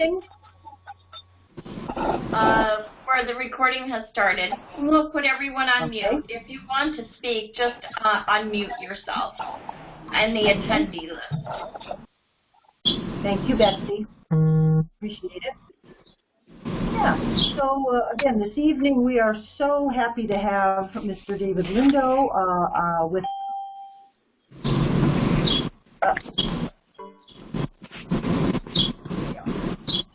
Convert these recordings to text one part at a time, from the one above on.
anything? Uh, where the recording has started. We'll put everyone on Okay. mute. If you want to speak, just uh, unmute yourself and the attendee list. Thank you, Betsy. Appreciate it. Yeah, so uh, again, this evening we are so happy to have Mr. David Lindo uh, uh, with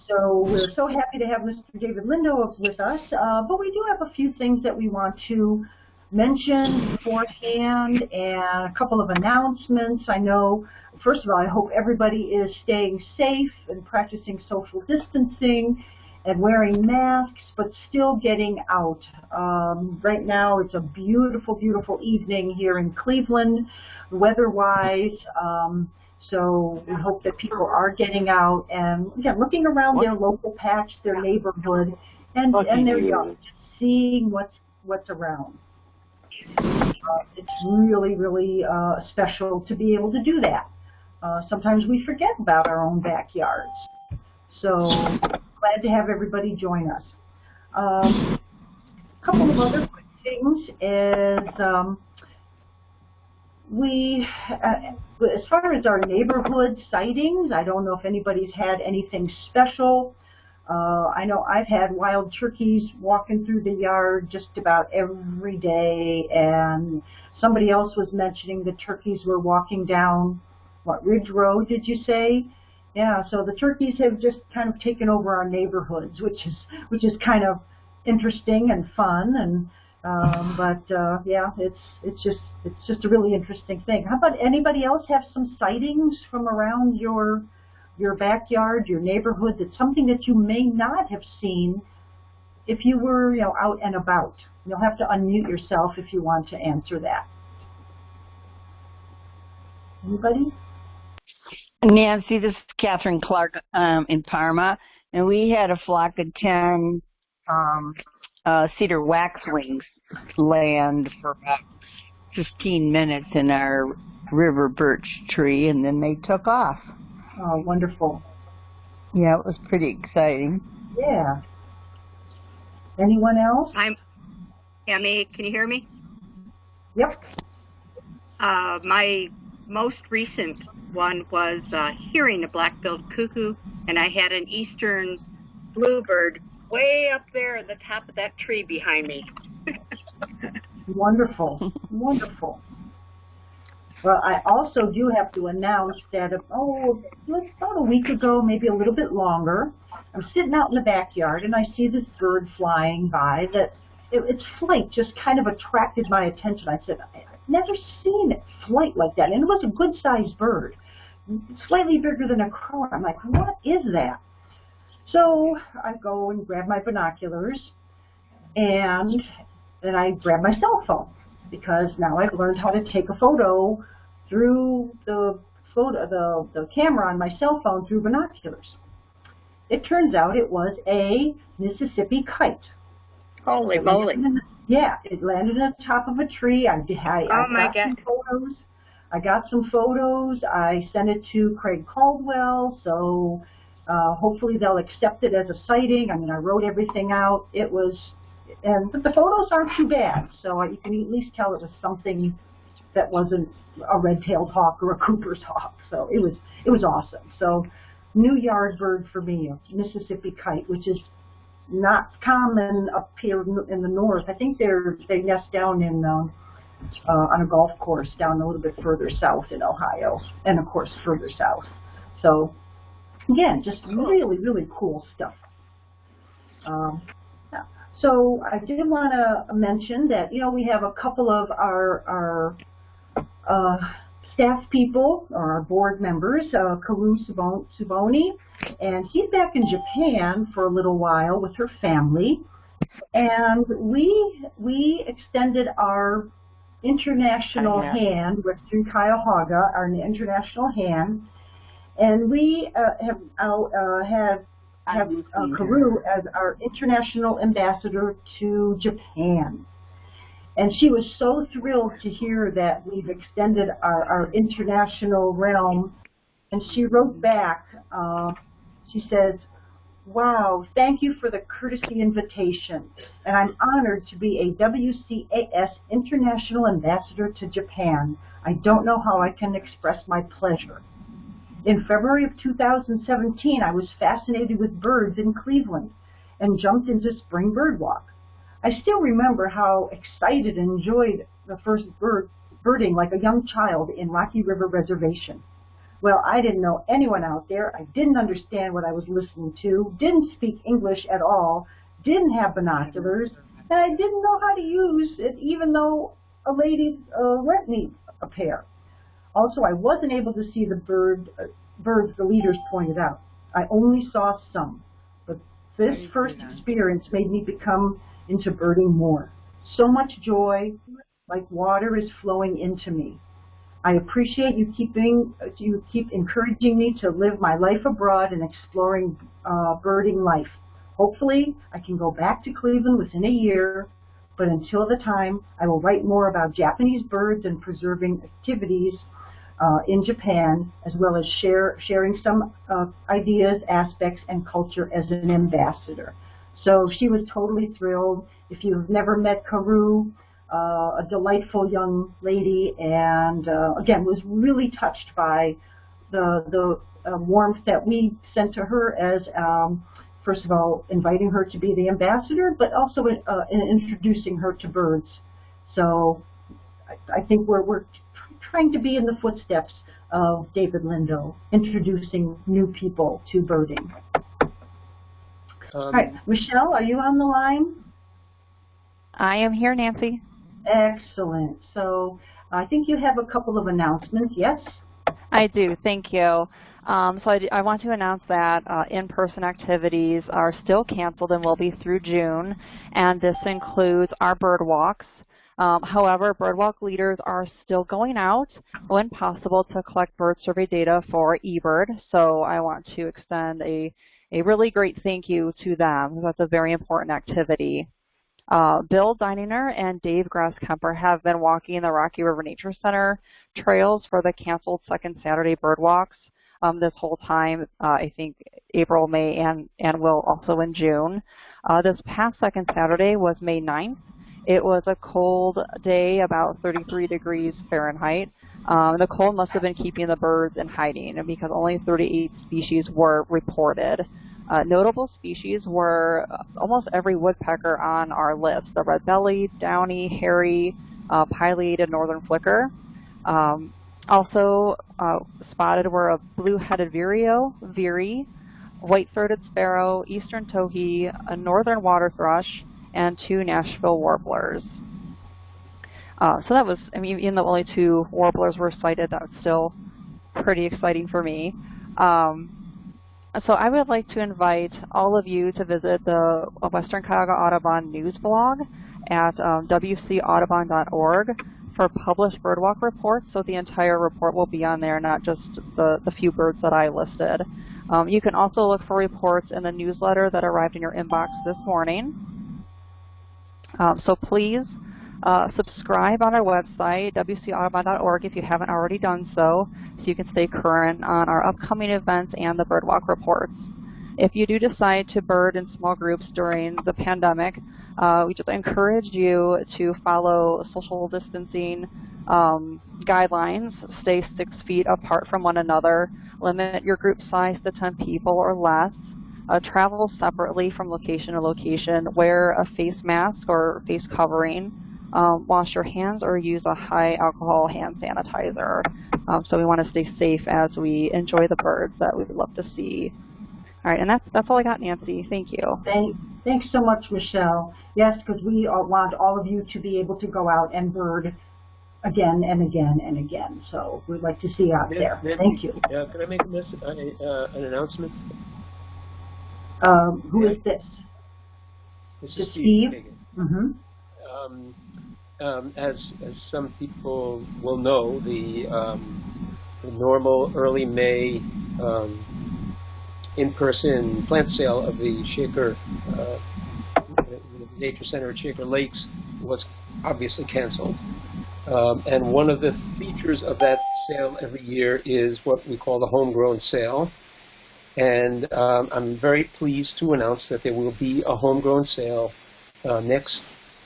So we're so happy to have Mr. David Lindo with us, uh, but we do have a few things that we want to mention beforehand and a couple of announcements. I know, first of all, I hope everybody is staying safe and practicing social distancing and wearing masks, but still getting out. Um, right now, it's a beautiful, beautiful evening here in Cleveland, weather-wise. Um, so we hope that people are getting out and again looking around their local patch, their neighborhood, and and their just seeing what's what's around. Uh, it's really really uh, special to be able to do that. Uh, sometimes we forget about our own backyards. So glad to have everybody join us. Um, a couple of other quick things is um, we, uh, as far as our neighborhood sightings, I don't know if anybody's had anything special. Uh, I know I've had wild turkeys walking through the yard just about every day, and somebody else was mentioning the turkeys were walking down, what, Ridge Road, did you say? Yeah, so the turkeys have just kind of taken over our neighborhoods, which is which is kind of interesting and fun, and um, but uh, yeah, it's it's just it's just a really interesting thing. How about anybody else have some sightings from around your your backyard, your neighborhood? That's something that you may not have seen if you were you know out and about. You'll have to unmute yourself if you want to answer that. Anybody? Nancy, this is Catherine Clark um, in Parma, and we had a flock of 10 um, uh, cedar waxwings land for about 15 minutes in our river birch tree, and then they took off. Oh, wonderful. Yeah, it was pretty exciting. Yeah. Anyone else? I'm Emmy. Can you hear me? Yep. Uh, my most recent one was uh, hearing a black-billed cuckoo, and I had an eastern bluebird way up there at the top of that tree behind me. Wonderful. Wonderful. Well, I also do have to announce that, oh, about a week ago, maybe a little bit longer, I'm sitting out in the backyard and I see this bird flying by that it, its flight just kind of attracted my attention. I said, I've never seen it flight like that. And it was a good-sized bird, slightly bigger than a crow. I'm like, what is that? So I go and grab my binoculars and then I grab my cell phone because now I've learned how to take a photo through the photo the, the camera on my cell phone through binoculars. It turns out it was a Mississippi kite. Holy moly! Yeah, it landed on top of a tree. I, I, Oh I my got some photos. I got some photos. I sent it to Craig Caldwell, so uh, hopefully they'll accept it as a sighting. I mean, I wrote everything out. It was, and but the photos aren't too bad, so you can at least tell it was something that wasn't a red-tailed hawk or a Cooper's hawk. So it was it was awesome. So new yard bird for me, a Mississippi kite, which is not common up here in the north. I think they're they nest down in um, uh, on a golf course down a little bit further south in Ohio, and of course further south. So again, just really really cool stuff. Um. So I did want to mention that you know we have a couple of our our uh, staff people or our board members, uh, Karu Subon- Suboni, and he's back in Japan for a little while with her family. And we we extended our international hand with through Cuyahoga, our international hand, and we uh, have uh, have have uh, Karu as our international ambassador to Japan. And she was so thrilled to hear that we've extended our, our international realm. And she wrote back, uh, she says, Wow, thank you for the courtesy invitation. And I'm honored to be a WCAS International Ambassador to Japan. I don't know how I can express my pleasure. In February of 2017, I was fascinated with birds in Cleveland and jumped into Spring Bird Walk. I still remember how excited and enjoyed the first bird, birding like a young child in Rocky River Reservation. Well, I didn't know anyone out there. I didn't understand what I was listening to, didn't speak English at all, didn't have binoculars, and I didn't know how to use it even though a lady uh, lent me a pair. Also, I wasn't able to see the bird, uh, birds the leaders pointed out. I only saw some. But this first experience made me become into birding more. So much joy, like water is flowing into me. I appreciate you keeping you keep encouraging me to live my life abroad and exploring uh, birding life. Hopefully, I can go back to Cleveland within a year, but until the time, I will write more about Japanese birds and preserving activities uh, in Japan, as well as share sharing some uh, ideas, aspects, and culture as an ambassador. So she was totally thrilled. If you've never met Karu, uh, a delightful young lady, and uh, again was really touched by the the uh, warmth that we sent to her as um, first of all inviting her to be the ambassador, but also uh, in introducing her to birds. So I, I think we're we're trying to be in the footsteps of David Lindo, introducing new people to birding. Um, All right, Michelle, are you on the line? I am here, Nancy. Excellent. So I think you have a couple of announcements, yes? I do, thank you. Um, so I, I want to announce that uh, in-person activities are still canceled and will be through June, and this includes our bird walks. Um, however, birdwalk leaders are still going out when possible to collect bird survey data for eBird. So I want to extend a, a really great thank you to them. That's a very important activity. Uh, Bill Dininger and Dave Grasskemper have been walking the Rocky River Nature Center trails for the canceled second Saturday bird walks um, this whole time, uh, I think April, May, and, and will also in June. Uh, this past second Saturday was May 9th. It was a cold day, about 33 degrees Fahrenheit. Um, the cold must have been keeping the birds in hiding because only 38 species were reported. Uh, notable species were uh, almost every woodpecker on our list, the red-bellied, downy, hairy, uh, pileated northern flicker. Um, also uh, spotted were a blue-headed vireo, veery, white-throated sparrow, eastern towhee, a northern water thrush, and two Nashville warblers. Uh, so that was, I mean, even though only two warblers were sighted, that was still pretty exciting for me. Um, so I would like to invite all of you to visit the Western Cuyahoga Audubon news blog at um, wcaudubon.org for published birdwalk reports. So the entire report will be on there, not just the, the few birds that I listed. Um, you can also look for reports in the newsletter that arrived in your inbox this morning. Um, so please uh, subscribe on our website, wcaudubon.org, if you haven't already done so, so you can stay current on our upcoming events and the birdwalk reports. If you do decide to bird in small groups during the pandemic, uh, we just encourage you to follow social distancing um, guidelines, stay six feet apart from one another, limit your group size to 10 people or less, uh, travel separately from location to location, wear a face mask or face covering, um, wash your hands or use a high alcohol hand sanitizer. Um, so we want to stay safe as we enjoy the birds that we would love to see. All right, and that's that's all I got, Nancy. Thank you. Thank, thanks so much, Michelle. Yes, because we all want all of you to be able to go out and bird again and again and again. So we'd like to see you out there. Nancy, Thank you. Uh, can I make a mess, uh, uh, an announcement? Um, who is this? This is Steve? Hagan. Mm-hmm. Um, um, as, as some people will know, the, um, the normal early May um, in-person plant sale of the Shaker uh, Nature Center at Shaker Lakes was obviously canceled. Um, and one of the features of that sale every year is what we call the homegrown sale. And um, I'm very pleased to announce that there will be a homegrown sale uh, next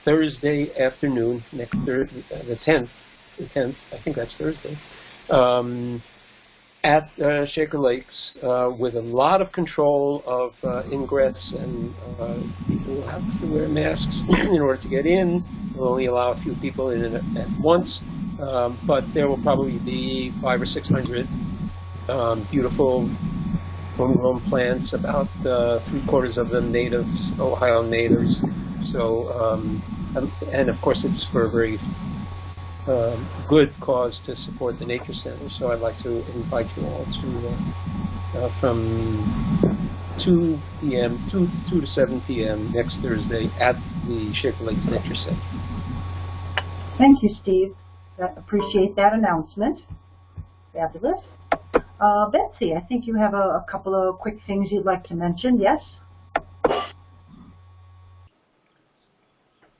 Thursday afternoon, next thir- uh, the 10th, the 10th, I think that's Thursday, um, at uh, Shaker Lakes uh, with a lot of control of uh, ingress and people will have to wear masks in order to get in. We'll only allow a few people in at, once, um, but there will probably be five or six hundred um, beautiful homegrown plants, about uh, three quarters of them natives, Ohio natives. So, um, and, of course, it's for a very um, good cause to support the Nature Center. So I'd like to invite you all to uh, uh, from 2 p.m. 2, 2 to 7 p.m. next Thursday at the Shaker Lake Nature Center. Thank you, Steve. I appreciate that announcement. Fabulous. Uh, Betsy, I think you have a, a couple of quick things you'd like to mention. Yes?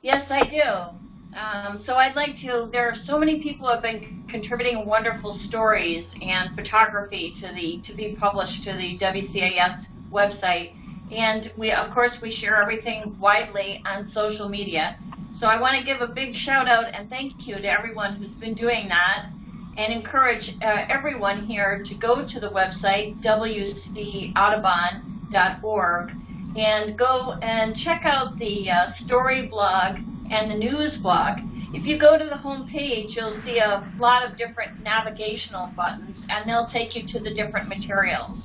Yes, I do. Um, so I'd like to, there are so many people who have been contributing wonderful stories and photography to the, to be published to the WCAS website. And we, of course, we share everything widely on social media. So I want to give a big shout out and thank you to everyone who's been doing that and encourage uh, everyone here to go to the website, wcaudubon.org, and go and check out the uh, story blog and the news blog. If you go to the home page, you'll see a lot of different navigational buttons, and they'll take you to the different materials.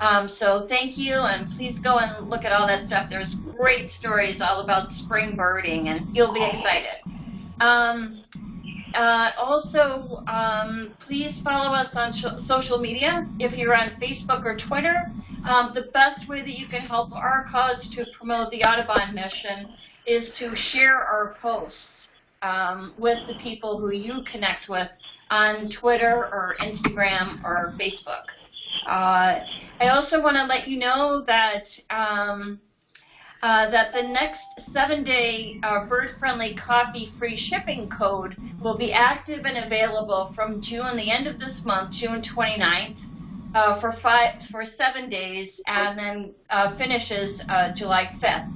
Um, so thank you, and please go and look at all that stuff. There's great stories all about spring birding, and you'll be excited. Um, uh, also, um, please follow us on social media. If you're on Facebook or Twitter, um, the best way that you can help our cause to promote the Audubon mission is to share our posts um, with the people who you connect with on Twitter or Instagram or Facebook. Uh, I also want to let you know that um, uh, that the next seven-day uh, bird-friendly coffee-free shipping code will be active and available from June, the end of this month, June 29th, uh, for five for seven days, and then uh, finishes uh, July 5th.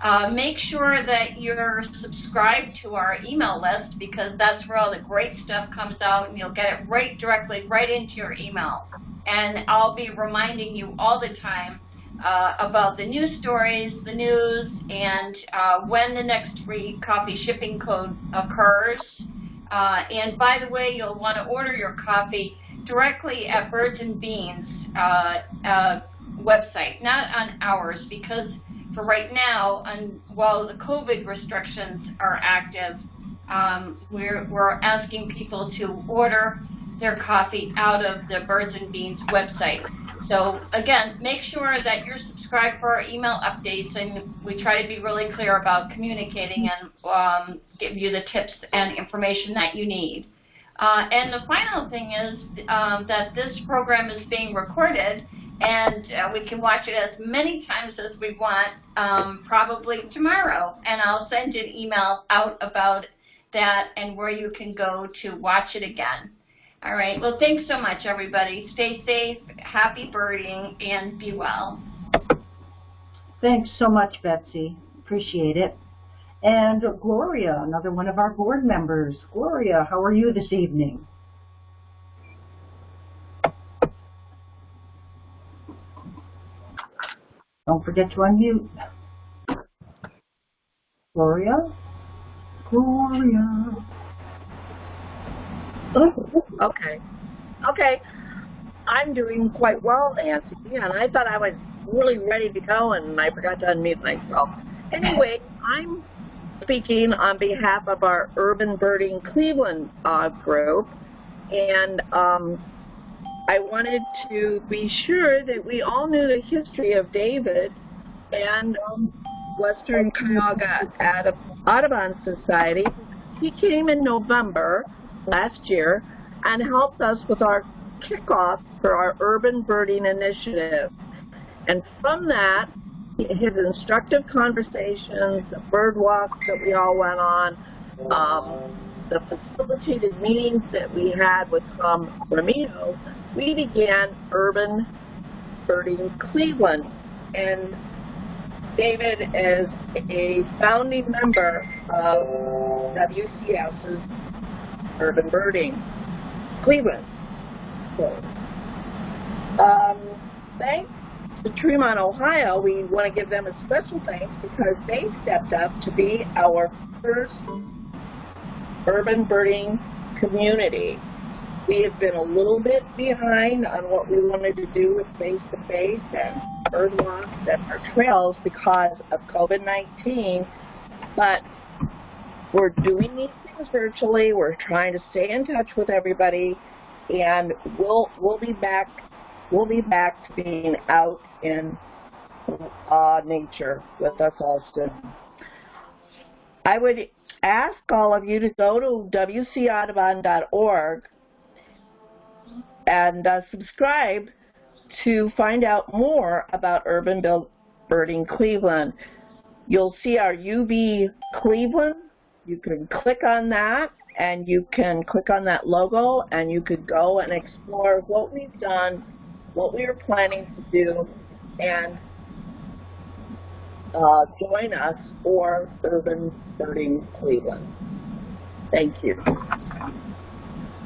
Uh, make sure that you're subscribed to our email list because that's where all the great stuff comes out, and you'll get it right directly right into your email. And I'll be reminding you all the time uh, about the news stories, the news, and uh, when the next free coffee shipping code occurs. Uh, and by the way, you'll want to order your coffee directly at Birds and Beans uh, uh, website, not on ours, because for right now, and while the COVID restrictions are active, um, we're, we're asking people to order their coffee out of the Birds and Beans website. So again, make sure that you're subscribed for our email updates, and we try to be really clear about communicating and um, give you the tips and information that you need. Uh, and the final thing is um, that this program is being recorded, and uh, we can watch it as many times as we want, um, probably tomorrow. And I'll send an email out about that and where you can go to watch it again. All right. Well, thanks so much, everybody. Stay safe, happy birding, and be well. Thanks so much, Betsy. Appreciate it. And Gloria, another one of our board members. Gloria, how are you this evening? Don't forget to unmute. Gloria? Gloria. Okay. Okay. I'm doing quite well, Nancy, and I thought I was really ready to go, and I forgot to unmute myself. Anyway, I'm speaking on behalf of our Urban Birding Cleveland uh, group, and um, I wanted to be sure that we all knew the history of David and um, Western Cuyahoga Audubon Society. He came in November last year and helped us with our kickoff for our urban birding initiative. And from that, his instructive conversations, the bird walks that we all went on, um, the facilitated meetings that we had with Tom Ramito, we began urban Birding Cleveland. And David is a founding member of WCS's Urban Birding Cleveland. Um, thanks to Tremont, Ohio, we want to give them a special thanks because they stepped up to be our first urban birding community. We have been a little bit behind on what we wanted to do with face-to-face and bird walks and our trails because of COVID-19, but we're doing these virtually. We're trying to stay in touch with everybody, and we'll we'll be back. We'll be back to being out in uh, nature with us all soon. I would ask all of you to go to wcaudubon.org and uh, subscribe to find out more about Urban Birding Cleveland. You'll see our UB Cleveland. You can click on that and you can click on that logo and you could go and explore what we've done, what we are planning to do, and uh, join us for Urban Birding Cleveland. Thank you.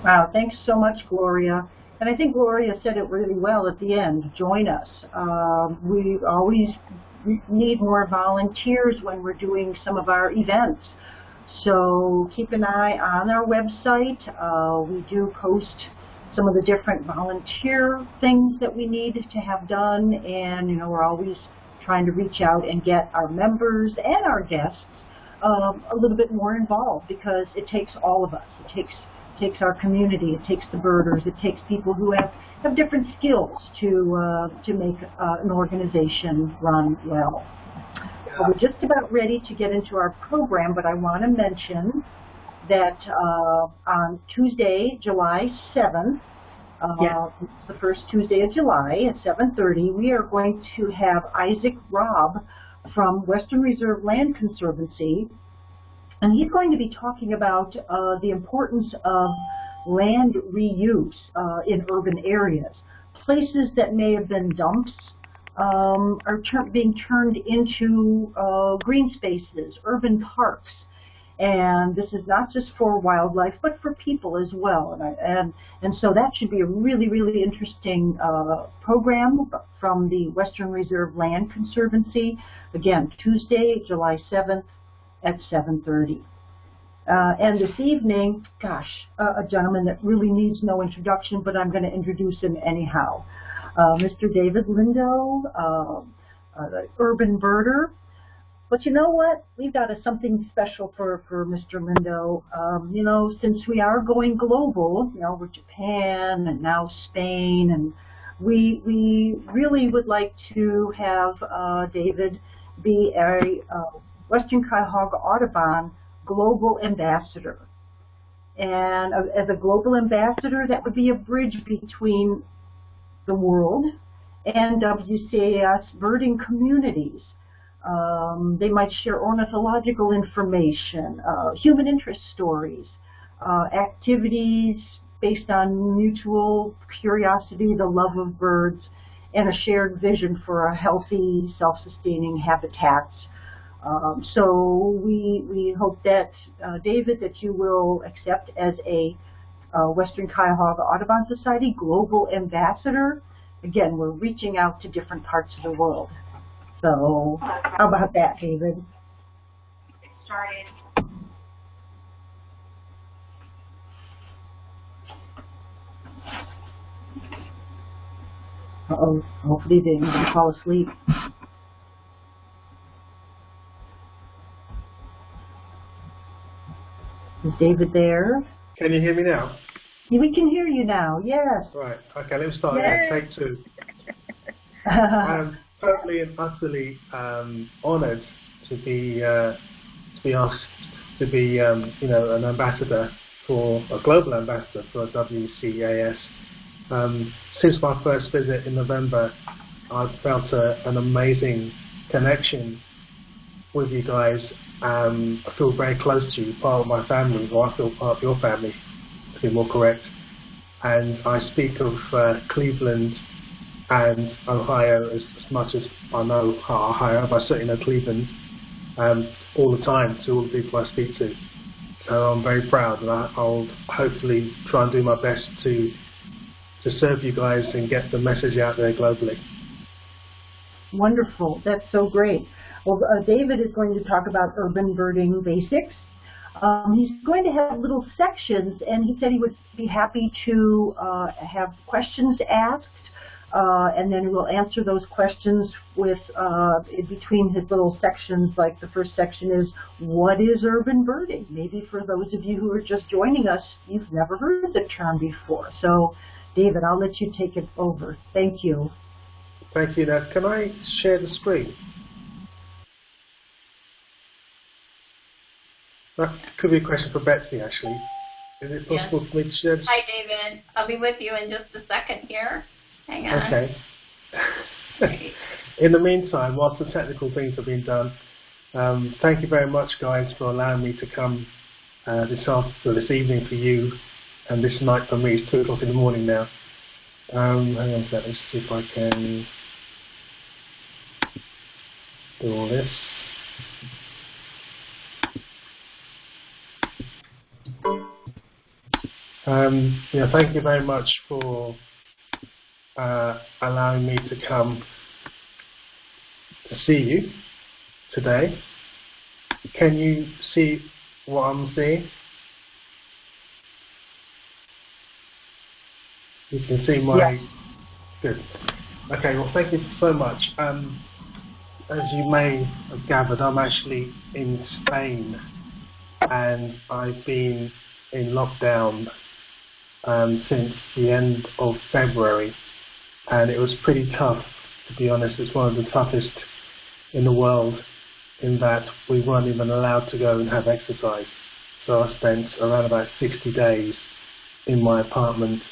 Wow, thanks so much, Gloria. And I think Gloria said it really well at the end, join us. Um, we always need more volunteers when we're doing some of our events. So keep an eye on our website. Uh, we do post some of the different volunteer things that we need to have done and you know we're always trying to reach out and get our members and our guests um, a little bit more involved because it takes all of us. It takes takes our community, it takes the birders, it takes people who have, have different skills to uh, to make uh, an organization run well. Well, we're just about ready to get into our program, but I want to mention that uh, on Tuesday, July 7th, uh, Yeah. the first Tuesday of July at 7.30, we are going to have Isaac Robb from Western Reserve Land Conservancy, and he's going to be talking about uh, the importance of land reuse uh, in urban areas. Places that may have been dumps um, are being turned into uh, green spaces, urban parks. And this is not just for wildlife, but for people as well. And, I, and, and so that should be a really, really interesting uh, program from the Western Reserve Land Conservancy. Again, Tuesday, July 7th at 7.30. Uh, and this evening, gosh, uh, a gentleman that really needs no introduction, but I'm going to introduce him anyhow. Uh, Mr. David Lindo, uh, uh, the urban birder. But you know what? We've got a, something special for, for Mr. Lindo. Um, you know, since we are going global, you know, with Japan and now Spain, and we, we really would like to have uh, David be a uh, Western Cuyahoga Audubon global ambassador. And uh, as a global ambassador, that would be a bridge between the world and WCAS birding communities. Um, they might share ornithological information, uh, human interest stories, uh, activities based on mutual curiosity, the love of birds, and a shared vision for a healthy, self-sustaining habitats. Um, so we, we hope that, uh, David, that you will accept as a uh, Western Cuyahoga Audubon Society Global Ambassador. Again, we're reaching out to different parts of the world. So how about that, David? Started. Uh-oh, hopefully they didn't fall asleep. Is David there? Can you hear me now? We can hear you now, yes. Right. Okay, let's start again. Take two. I am totally and utterly um, honoured to be uh, to be asked to be um, you know an ambassador for a global ambassador for WCAS. Um, since my first visit in November, I've felt a, an amazing connection with you guys. Um, I feel very close to you, part of my family, or I feel part of your family, to be more correct. And I speak of uh, Cleveland and Ohio as, as much as I know Ohio, but I certainly know Cleveland um, all the time to all the people I speak to. So I'm very proud, and I, I'll hopefully try and do my best to to serve you guys and get the message out there globally. Wonderful. That's so great. Well, uh, David is going to talk about urban birding basics. Um, he's going to have little sections, and he said he would be happy to uh, have questions asked, uh, and then we'll answer those questions with uh, between his little sections. Like the first section is, what is urban birding? Maybe for those of you who are just joining us, you've never heard the term before. So, David, I'll let you take it over. Thank you. Thank you. Now, can I share the screen? That could be a question for Betsy, actually. Is it possible Yes. for me to share Hi, David. I'll be with you in just a second here. Hang on. Okay. In the meantime, whilst the technical things have been done, um, thank you very much, guys, for allowing me to come uh, this afternoon, this evening for you, and this night for me. It's two o'clock in the morning now. Um, hang on a second. Let's see if I can do all this. Um, yeah, thank you very much for uh, allowing me to come to see you today. Can you see what I'm seeing? You can see my. Yes. Good. Okay. Well, thank you so much. Um, as you may have gathered, I'm actually in Spain, and I've been in lockdown um, since the end of February, and it was pretty tough, to be honest. It's one of the toughest in the world in that we weren't even allowed to go and have exercise. So I spent around about 60 days in my apartment,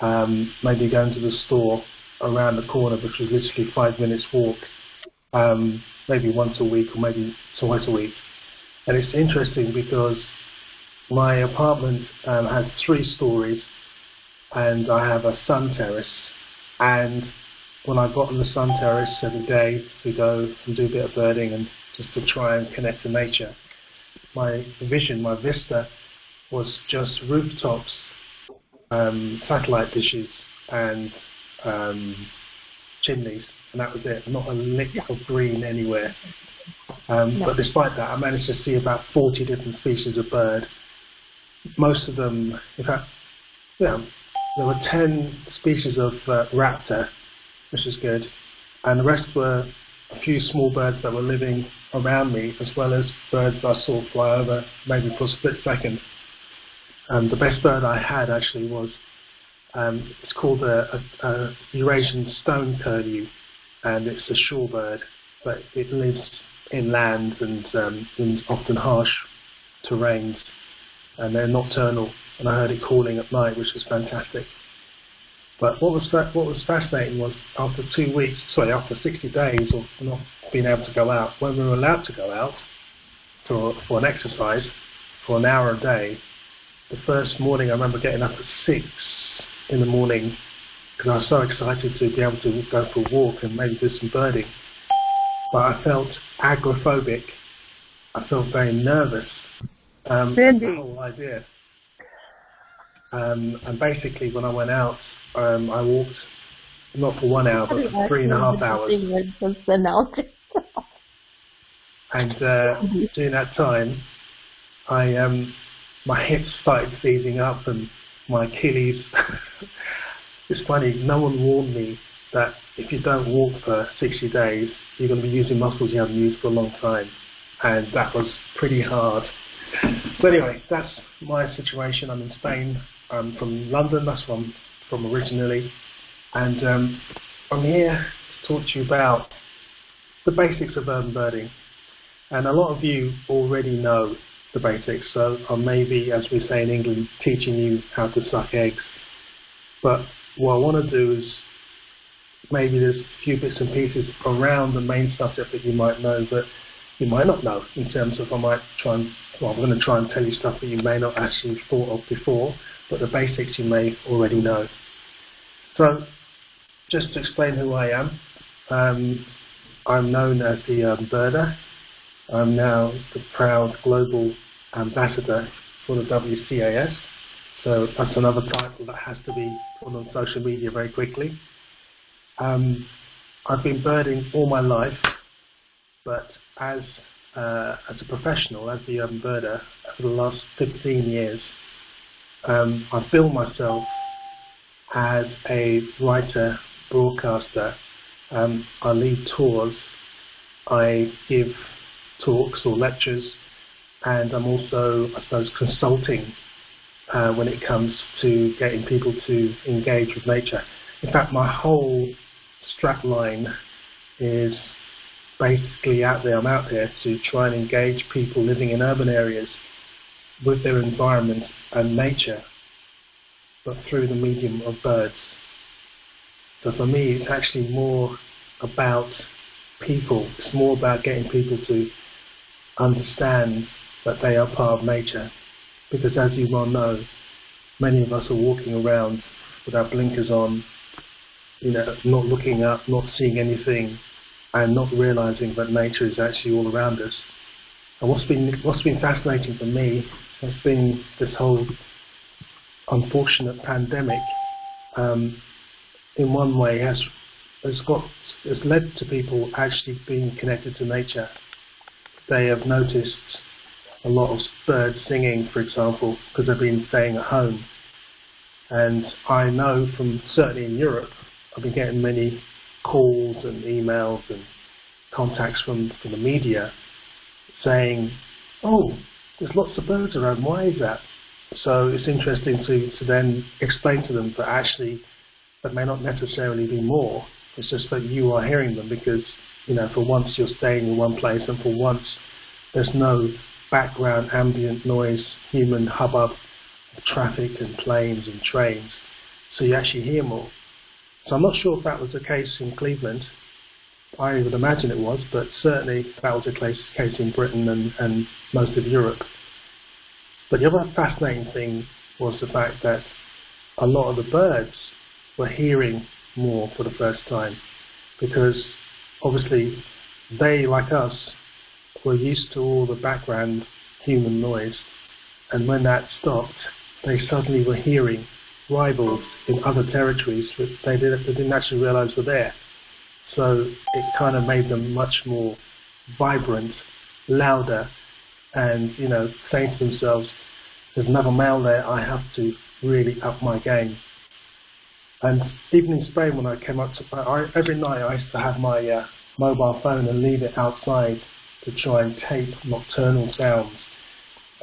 um, maybe going to the store around the corner, which was literally five minutes walk, um, maybe once a week or maybe twice a week. And it's interesting because my apartment um, has three stories and I have a sun terrace. And when I got on the sun terrace every day to go and do a bit of birding and just to try and connect to nature, my vision, my vista was just rooftops, um, satellite dishes and um, chimneys. And that was it, not a lick of green anywhere. Um, But despite that, I managed to see about 40 different species of bird. Most of them, in fact, yeah, there were 10 species of uh, raptor, which is good, and the rest were a few small birds that were living around me, as well as birds I saw fly over maybe for a split second. Um, the best bird I had actually was, um, it's called a, a, a Eurasian stone curlew, and it's a shorebird, but it lives inland and um, in often harsh terrains, and they're nocturnal. And I heard it calling at night, which was fantastic. But what was what was fascinating was after two weeks, sorry, after 60 days of not being able to go out, when we were allowed to go out for for an exercise for an hour a day, the first morning I remember getting up at six in the morning because I was so excited to be able to go for a walk and maybe do some birding. But I felt agoraphobic. I felt very nervous. Um, Cindy. The whole idea. Um, and basically, when I went out, um, I walked not for one hour, but for three and a half hours. And uh, during that time, I um, my hips started seizing up and my Achilles. it's funny, no one warned me that if you don't walk for 60 days, you're going to be using muscles you haven't used for a long time. And that was pretty hard. But anyway, that's my situation. I'm in Spain. I'm from London. That's where I'm from originally. And um, I'm here to talk to you about the basics of urban birding. And a lot of you already know the basics, so I may be, as we say in England, teaching you how to suck eggs. But what I want to do is maybe there's a few bits and pieces around the main subject that you might know, but you might not know in terms of I might try and, well, I'm going to try and tell you stuff that you may not actually thought of before, but the basics you may already know. So just to explain who I am, um, I'm known as the um, birder. I'm now the proud global ambassador for the WCAS. So that's another title that has to be put on social media very quickly. Um, I've been birding all my life, but as uh, as a professional, as the um, birder, for the last 15 years, um, I've built myself as a writer, broadcaster. Um, I lead tours, I give talks or lectures, and I'm also, I suppose, consulting uh, when it comes to getting people to engage with nature. In fact, my whole strapline is basically out there. I'm out there to try and engage people living in urban areas with their environment and nature, but through the medium of birds. So for me, it's actually more about people. It's more about getting people to understand that they are part of nature. Because as you well know, many of us are walking around with our blinkers on, you know, not looking up, not seeing anything, and not realizing that nature is actually all around us. And what's been what's been fascinating for me has been this whole unfortunate pandemic. Um, in one way, has has got has led to people actually being connected to nature. They have noticed a lot of birds singing, for example, because they've been staying at home. And I know from certainly in Europe, I've been getting many calls and emails and contacts from, from the media saying, oh, there's lots of birds around, why is that? So it's interesting to, to then explain to them that actually there may not necessarily be more, it's just that you are hearing them because, you know, for once you're staying in one place and for once there's no background ambient noise, human hubbub, traffic and planes and trains, so you actually hear more. So I'm not sure if that was the case in Cleveland. I would imagine it was, but certainly that was the case, case in Britain and, and most of Europe. But the other fascinating thing was the fact that a lot of the birds were hearing more for the first time because obviously they, like us, were used to all the background human noise and when that stopped, they suddenly were hearing rivals in other territories that they didn't, actually realize were there. So it kind of made them much more vibrant, louder, and you know, saying to themselves, "There's another male there. I have to really up my game." And even in Spain, when I came up to I, every night, I used to have my uh, mobile phone and leave it outside to try and tape nocturnal sounds.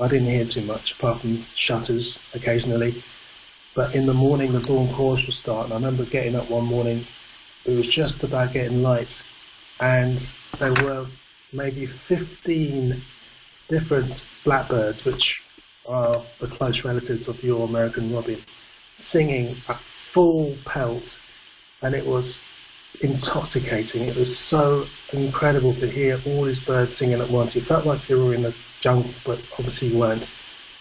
I didn't hear too much apart from shutters occasionally. But in the morning, the dawn chorus would start, and I remember getting up one morning. It was just about getting light, and there were maybe 15 different blackbirds, which are the close relatives of your American robin, singing at full pelt, and it was intoxicating. It was so incredible to hear all these birds singing at once. You felt like you were in the jungle, but obviously you weren't.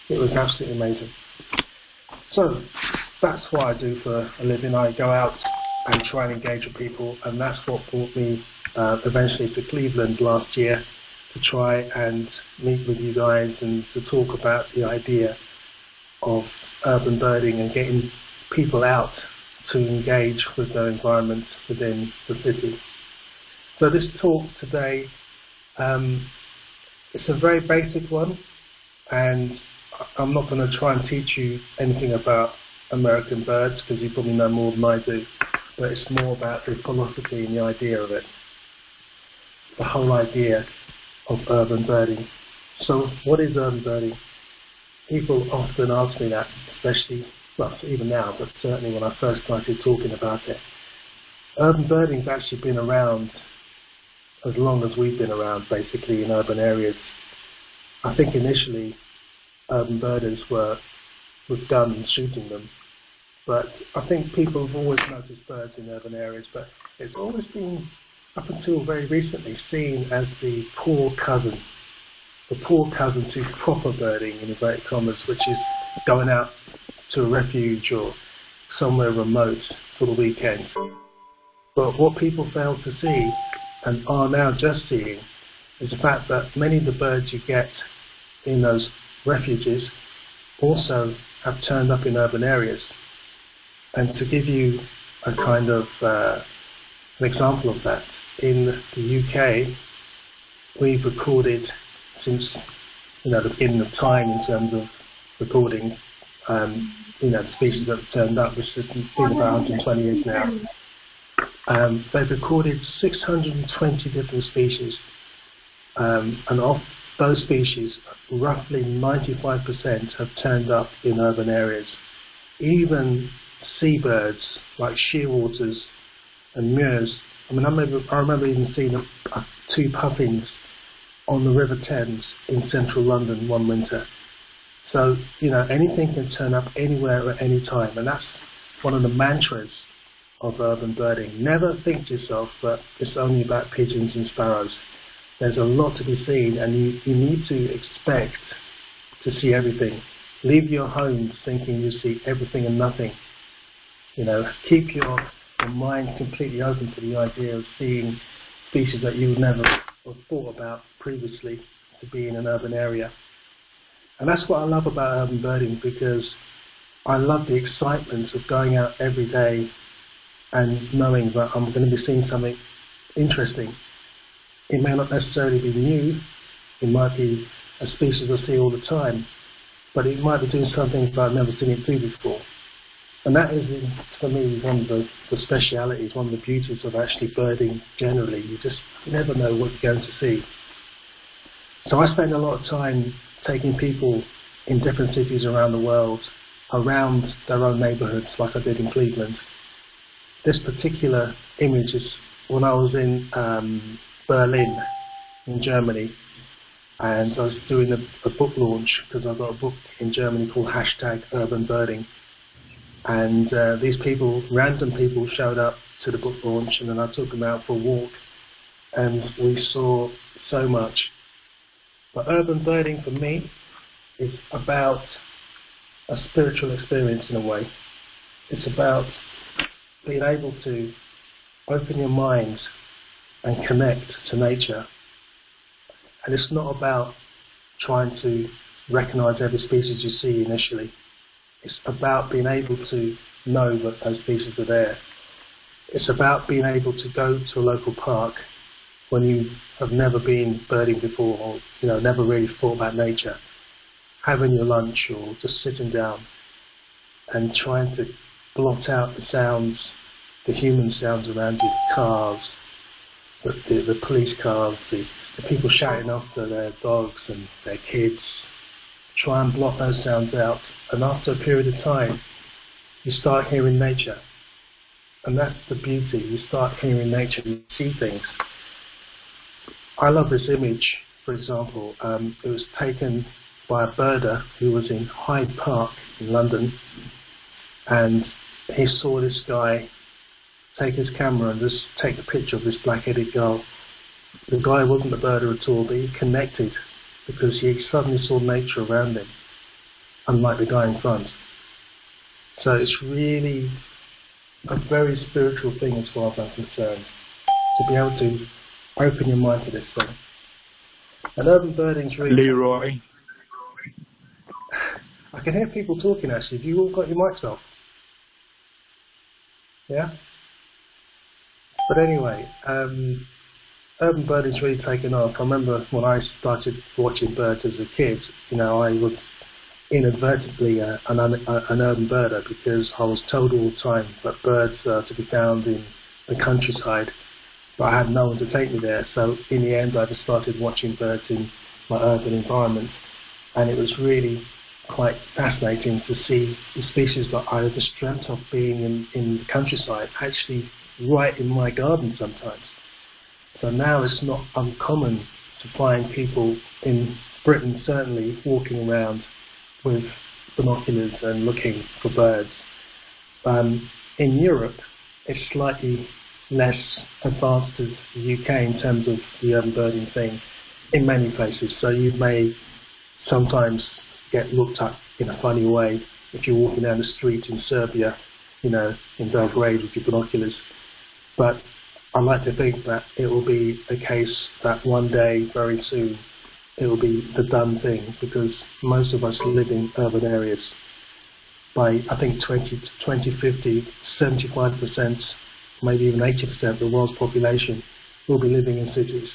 It was absolutely amazing. So that's what I do for a living. I go out and try and engage with people, and that's what brought me uh, eventually to Cleveland last year to try and meet with you guys and to talk about the idea of urban birding and getting people out to engage with their environment within the city. So this talk today, um, it's a very basic one, and I'm not going to try and teach you anything about American birds because you probably know more than I do, but it's more about the philosophy and the idea of it, the whole idea of urban birding. So what is urban birding? People often ask me that, especially, well, even now, but certainly when I first started talking about it. Urban birding's actually been around as long as we've been around, basically, in urban areas. I think initially Um, urban birders were with guns shooting them. But I think people have always noticed birds in urban areas, but it's always been, up until very recently, seen as the poor cousin, the poor cousin to proper birding, in inverted commas, which is going out to a refuge or somewhere remote for the weekend. But what people fail to see and are now just seeing is the fact that many of the birds you get in those refuges also have turned up in urban areas. And to give you a kind of uh, an example of that, in the UK, we've recorded since you know the beginning of time in terms of recording um, you know the species that have turned up, which has been about 120 years now. Um, they've recorded 620 different species, um, and of those species, roughly 95% have turned up in urban areas. Even seabirds like shearwaters and murres. I mean, I remember, I remember even seeing a, a, two puffins on the River Thames in central London one winter. So, you know, anything can turn up anywhere at any time, and that's one of the mantras of urban birding. Never think to yourself that it's only about pigeons and sparrows. There's a lot to be seen, and you, you need to expect to see everything. Leave your homes thinking you see everything and nothing. You know, keep your, your mind completely open to the idea of seeing species that you would never have thought about previously to be in an urban area. And that's what I love about urban birding because I love the excitement of going out every day and knowing that I'm going to be seeing something interesting. It may not necessarily be new, it might be a species I see all the time, but it might be doing something that I've never seen it do before. And that is, for me, one of the, the specialities, one of the beauties of actually birding generally. You just never know what you're going to see. So I spend a lot of time taking people in different cities around the world around their own neighborhoods, like I did in Cleveland. This particular image is when I was in um, Berlin, in Germany, and I was doing a, a book launch because I've got a book in Germany called Hashtag Urban Birding. And uh, these people, random people, showed up to the book launch, and then I took them out for a walk, and we saw so much but urban birding for me is about a spiritual experience in a way. It's about being able to open your mind and connect to nature. And it's not about trying to recognize every species you see initially. It's about being able to know that those species are there. It's about being able to go to a local park when you have never been birding before or you know never really thought about nature, having your lunch or just sitting down and trying to blot out the sounds, the human sounds around you, cars, the, the, police cars, the, the people shouting after their dogs and their kids. Try and block those sounds out, and after a period of time, you start hearing nature. And that's the beauty. You start hearing nature, you see things. I love this image, for example. Um, it was taken by a birder who was in Hyde Park in London, and he saw this guy take his camera and just take a picture of this black-headed gull. The guy wasn't a birder at all, but he connected because he suddenly saw nature around him, unlike the guy in front. So it's really a very spiritual thing as far as I'm concerned, to be able to open your mind to this thing. And urban birding's really... Leroy. I can hear people talking actually. Have you all got your mics off? Yeah? But anyway, um, urban birding's really taken off. I remember when I started watching birds as a kid, you know, I was inadvertently uh, an, uh, an urban birder because I was told all the time that birds are to be found in the countryside but I had no one to take me there. So in the end, I just started watching birds in my urban environment, and it was really quite fascinating to see the species that I had just dreamt of being in, in the countryside actually right in my garden sometimes. So now it's not uncommon to find people in Britain certainly walking around with binoculars and looking for birds. Um, in Europe, it's slightly less advanced as the UK in terms of the urban birding thing in many places. So you may sometimes get looked at in a funny way if you're walking down the street in Serbia, you know, in Belgrade with your binoculars. But I like to think that it will be the case that one day, very soon, it will be the done thing because most of us live in urban areas. By I think 20, 2050, 75%, maybe even 80% of the world's population will be living in cities.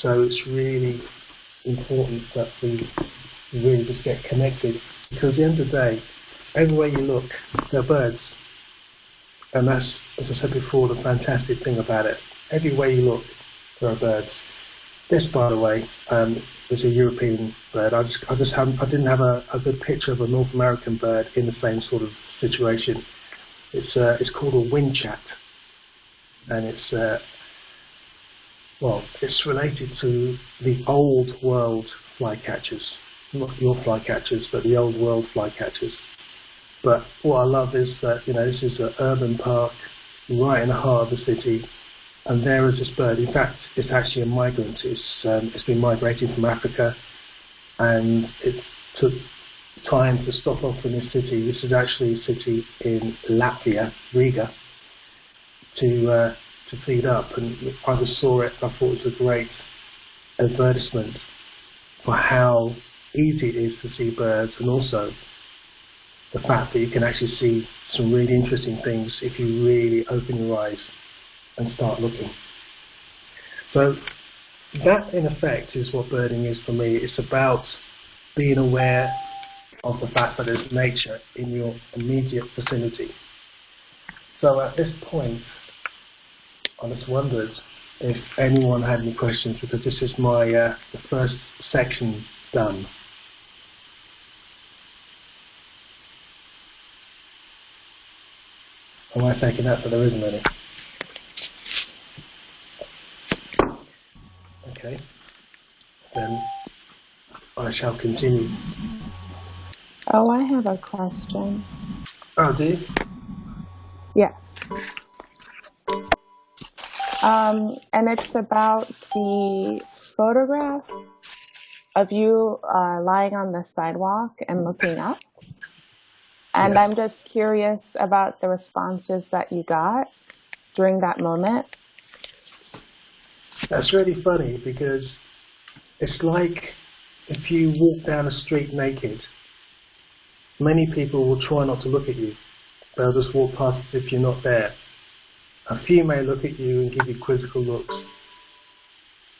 So it's really important that we really just get connected because at the end of the day, everywhere you look, there are birds. And that's, as I said before, the fantastic thing about it. Everywhere you look, there are birds. This, by the way, um, is a European bird. I just, I just haven't, I didn't have a, a good picture of a North American bird in the same sort of situation. It's, uh, it's called a whinchat, and it's, uh, well, it's related to the old world flycatchers, not your flycatchers, but the old world flycatchers. But what I love is that you know this is an urban park right in the heart of the city, and there is this bird. In fact, it's actually a migrant. It's um, it's been migrating from Africa, and it took time to stop off in this city. This is actually a city in Latvia, Riga, to uh, to feed up. And I just saw it. I thought it was a great advertisement for how easy it is to see birds, and also the fact that you can actually see some really interesting things if you really open your eyes and start looking. So that in effect is what birding is for me. It's about being aware of the fact that there's nature in your immediate vicinity. So at this point, I just wondered if anyone had any questions because this is my uh, the first section done. Taking that that there isn't any? Okay. Then I shall continue. Oh, I have a question. Oh, do you? Yeah. Um, and it's about the photograph of you uh, lying on the sidewalk and looking up. And Yeah. I'm just curious about the responses that you got during that moment. That's really funny because it's like if you walk down a street naked, many people will try not to look at you. They'll just walk past as if you're not there. A few may look at you and give you quizzical looks,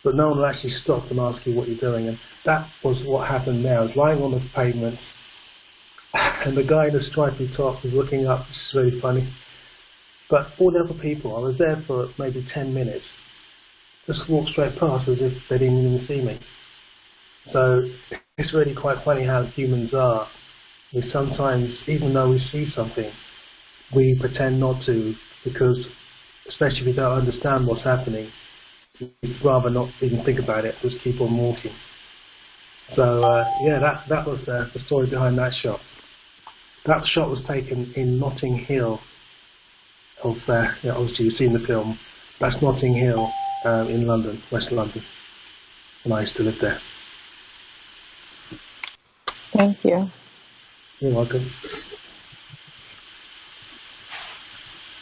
but no one will actually stop and ask you what you're doing. And that was what happened now. I was lying on the pavement, and the guy in the stripy top was looking up. This is really funny. But all the other people, I was there for maybe 10 minutes, just walked straight past as if they didn't even see me. So it's really quite funny how humans are. We sometimes, even though we see something, we pretend not to because, especially if we don't understand what's happening, we'd rather not even think about it, just keep on walking. So uh, yeah, that that was uh, the story behind that shot. That shot was taken in Notting Hill. Of uh, yeah, obviously you've seen the film. That's Notting Hill um, in London, West London, and I used to live there. Thank you. You're welcome.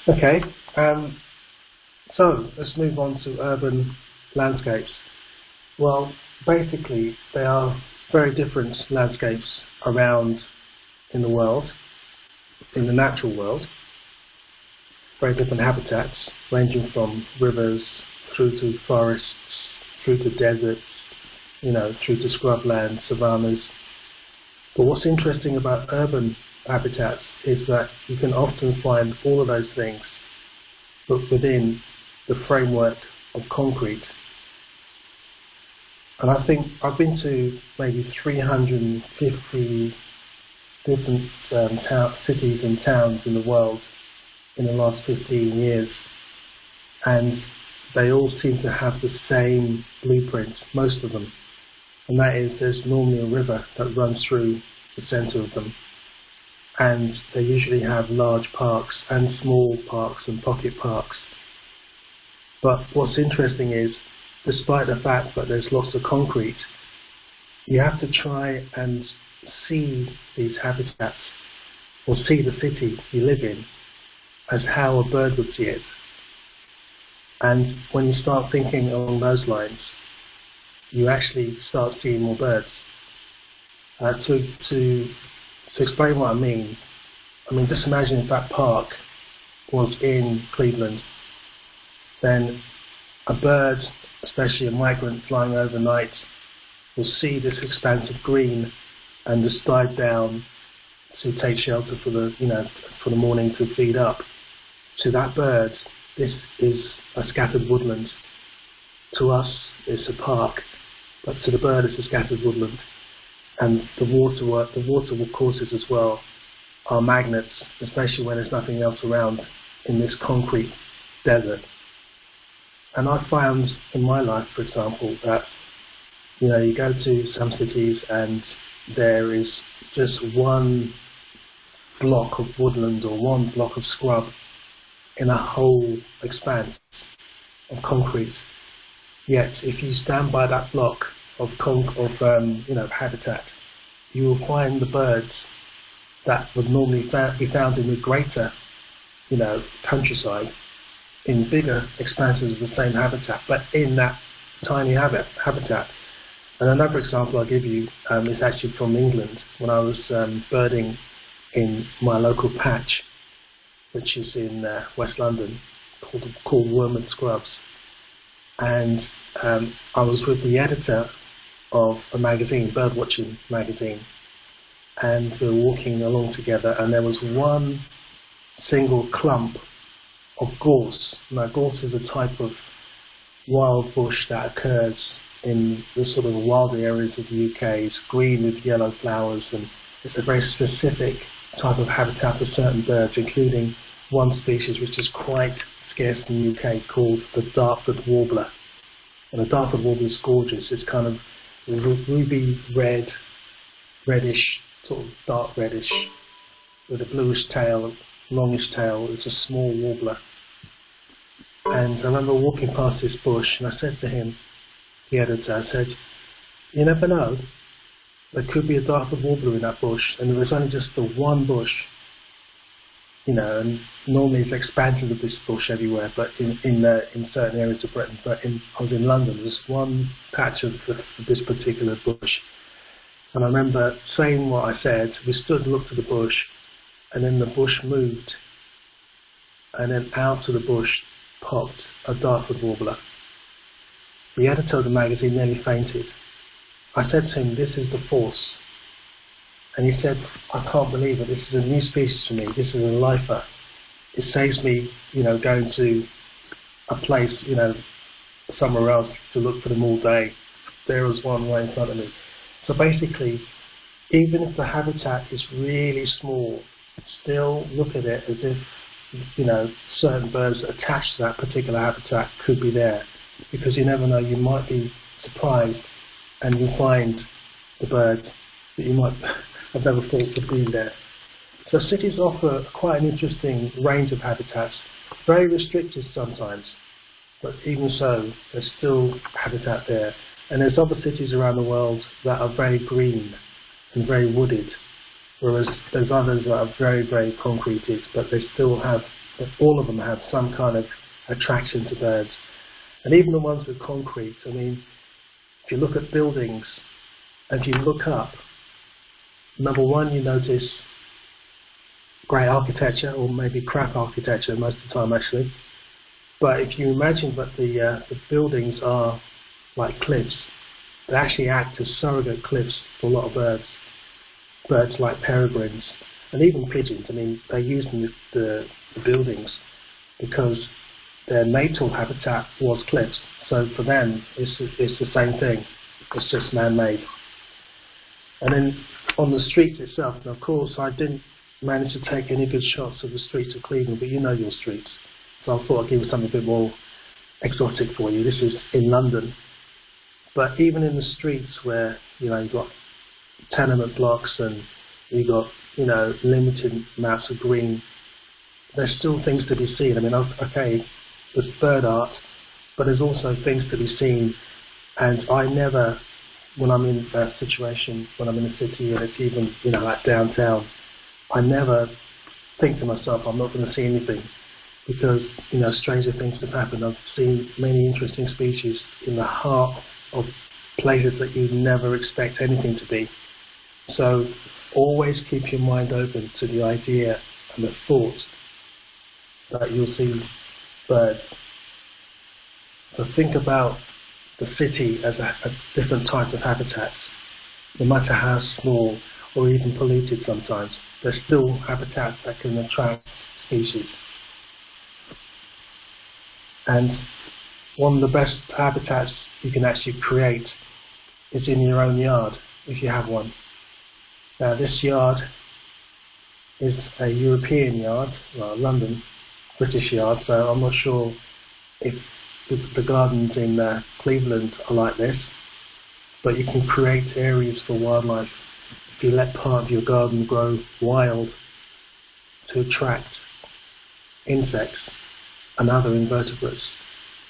Okay, um, so let's move on to urban landscapes. Well, basically, they are very different landscapes around in the world, in the natural world. Very different habitats, ranging from rivers through to forests, through to deserts, you know, through to scrubland, savannas. But what's interesting about urban habitats is that you can often find all of those things, but within the framework of concrete. And I think I've been to maybe 350 different um, cities and towns in the world in the last 15 years, and they all seem to have the same blueprint, most of them, and that is there's normally a river that runs through the centre of them, and they usually have large parks and small parks and pocket parks. But what's interesting is, despite the fact that there's lots of concrete, you have to try and see these habitats or see the city you live in as how a bird would see it. And when you start thinking along those lines, you actually start seeing more birds. Uh, to, to, to explain what I mean, I mean, just imagine if that park was in Cleveland, then a bird, especially a migrant flying overnight, will see this expanse of green and just dive down to take shelter for the, you know, for the morning to feed up. To that bird, this is a scattered woodland. To us, it's a park, but to the bird, it's a scattered woodland. And the water, the water courses as well are magnets, especially when there's nothing else around in this concrete desert. And I found in my life, for example, that you know you go to some cities and there is just one block of woodland or one block of scrub in a whole expanse of concrete. Yet, if you stand by that block of conc- of um, you know habitat, you will find the birds that would normally be found in the greater you know countryside in bigger expanses of the same habitat, but in that tiny habit, habitat. And another example I'll give you um, is actually from England when I was um, birding in my local patch, which is in uh, West London, called, called Wormwood Scrubs. And um, I was with the editor of a magazine, Birdwatching magazine, and we were walking along together, and there was one single clump of gorse. Now, gorse is a type of wild bush that occurs in the sort of wilder areas of the UK. It's green with yellow flowers, and it's a very specific type of habitat for certain birds, including one species which is quite scarce in the UK called the Dartford warbler. And the Dartford warbler is gorgeous. It's kind of ruby red, reddish, sort of dark reddish, with a bluish tail longish tail. It's a small warbler. And I remember walking past this bush, and I said to him, the editor, I said, you never know. There could be a Dartford warbler in that bush, and there was only just the one bush. You know, and normally it's expansions of this bush everywhere, but in in, uh, in certain areas of Britain. But in, I was in London, there's one patch of, the, of this particular bush. And I remember saying what I said. We stood and looked at the bush, and then the bush moved, and then out of the bush popped a Dartford warbler. The editor of the magazine nearly fainted. I said to him, this is the force. And he said, I can't believe it. This is a new species to me. This is a lifer. It saves me, you know, going to a place, you know, somewhere else to look for them all day. There was one right in front of me. So basically, even if the habitat is really small still look at it as if you know certain birds attached to that particular habitat could be there because you never know you might be surprised and you find the bird that you might have never thought would be there. So cities offer quite an interesting range of habitats, very restricted sometimes, but even so, there's still habitat there. And there's other cities around the world that are very green and very wooded whereas there's others that are very, very concreted, but they still have, all of them have some kind of attraction to birds. And even the ones with concrete, I mean, if you look at buildings and you look up, number one, you notice great architecture, or maybe crap architecture most of the time actually. But if you imagine that the, uh, the buildings are like cliffs, they actually act as surrogate cliffs for a lot of birds birds like peregrines and even pigeons. I mean, they're used the, the, the buildings because their natal habitat was cliffs. So for them, it's, it's the same thing. It's just man-made. And then on the streets itself, and of course I didn't manage to take any good shots of the streets of Cleveland, but you know your streets. So I thought I'd give you something a bit more exotic for you. This is in London. But even in the streets where, you know, you've got tenement blocks and you've got you know limited amounts of green. There's still things to be seen. I mean, okay, there's bird art, but there's also things to be seen. And I never, when I'm in that situation, when I'm in a city and it's even you know like downtown, I never think to myself, I'm not going to see anything. because you know stranger things have happened. I've seen many interesting species in the heart of places that you'd never expect anything to be. So always keep your mind open to the idea and the thought that you'll see birds. So think about the city as a, a different type of habitats. No matter how small or even polluted sometimes, there's still habitats that can attract species. And one of the best habitats you can actually create is in your own yard, if you have one. Now this yard is a European yard, well, London, British yard, so I'm not sure if the gardens in uh, Cleveland are like this, but you can create areas for wildlife if you let part of your garden grow wild to attract insects and other invertebrates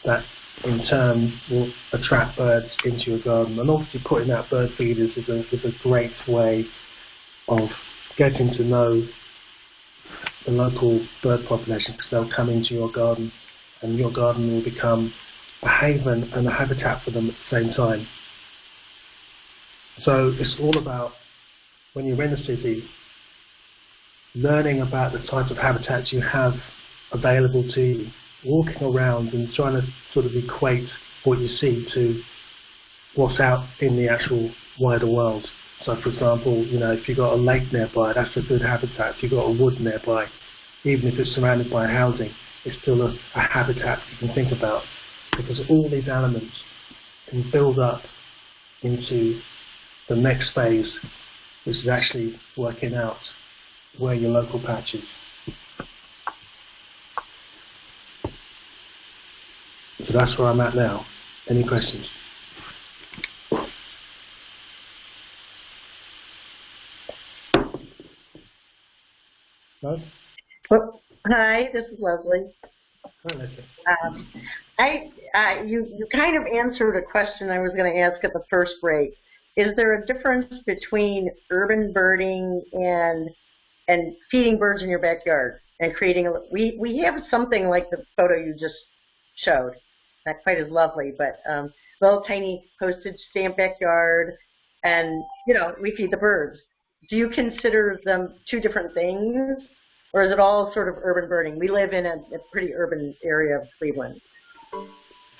that in turn will attract birds into your garden. And obviously putting out bird feeders is a, is a great way of getting to know the local bird population because they'll come into your garden and your garden will become a haven and a habitat for them at the same time. So it's all about when you're in a city, learning about the type of habitats you have available to you, walking around and trying to sort of equate what you see to what's out in the actual wider world. So for example, you know, if you've got a lake nearby, that's a good habitat. If you've got a wood nearby, even if it's surrounded by housing, it's still a, a habitat you can think about because all these elements can build up into the next phase, which is actually working out where your local patch is. So that's where I'm at now. Any questions? No? Well, hi, this is Leslie. Hi, Leslie. Um, I, uh, you, you kind of answered a question I was going to ask at the first break. Is there a difference between urban birding and and feeding birds in your backyard and creating a, we we have something like the photo you just showed, not quite as lovely, but um, little tiny postage stamp backyard, and you know we feed the birds. Do you consider them two different things, or is it all sort of urban birding? We live in a, a pretty urban area of Cleveland.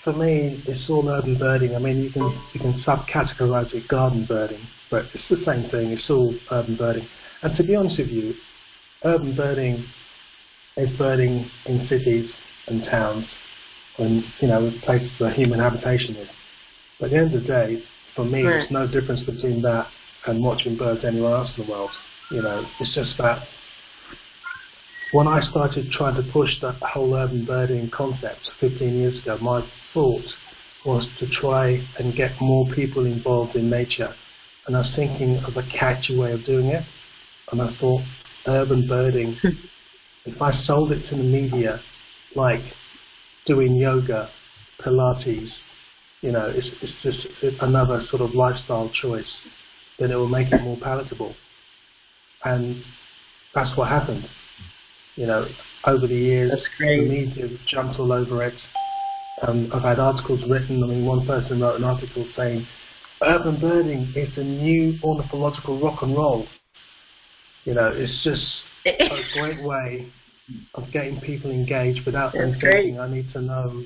For me, it's all urban birding. I mean, you can you can subcategorize it garden birding, but it's the same thing. It's all urban birding. And to be honest with you, urban birding is birding in cities and towns, and you know, places where human habitation is. But at the end of the day, for me, Right. there's no difference between that and watching birds anywhere else in the world. You know, it's just that when I started trying to push that whole urban birding concept 15 years ago, my thought was to try and get more people involved in nature. And I was thinking of a catchy way of doing it. And I thought, urban birding, if I sold it to the media, like doing yoga, Pilates, you know, it's, it's just another sort of lifestyle choice, then it will make it more palatable. And that's what happened. You know, over the years, the great. media jumped all over it. Um, I've had articles written. I mean, one person wrote an article saying, "Urban birding is the new ornithological rock and roll." You know, it's just a great way of getting people engaged without them great. thinking, "I need to know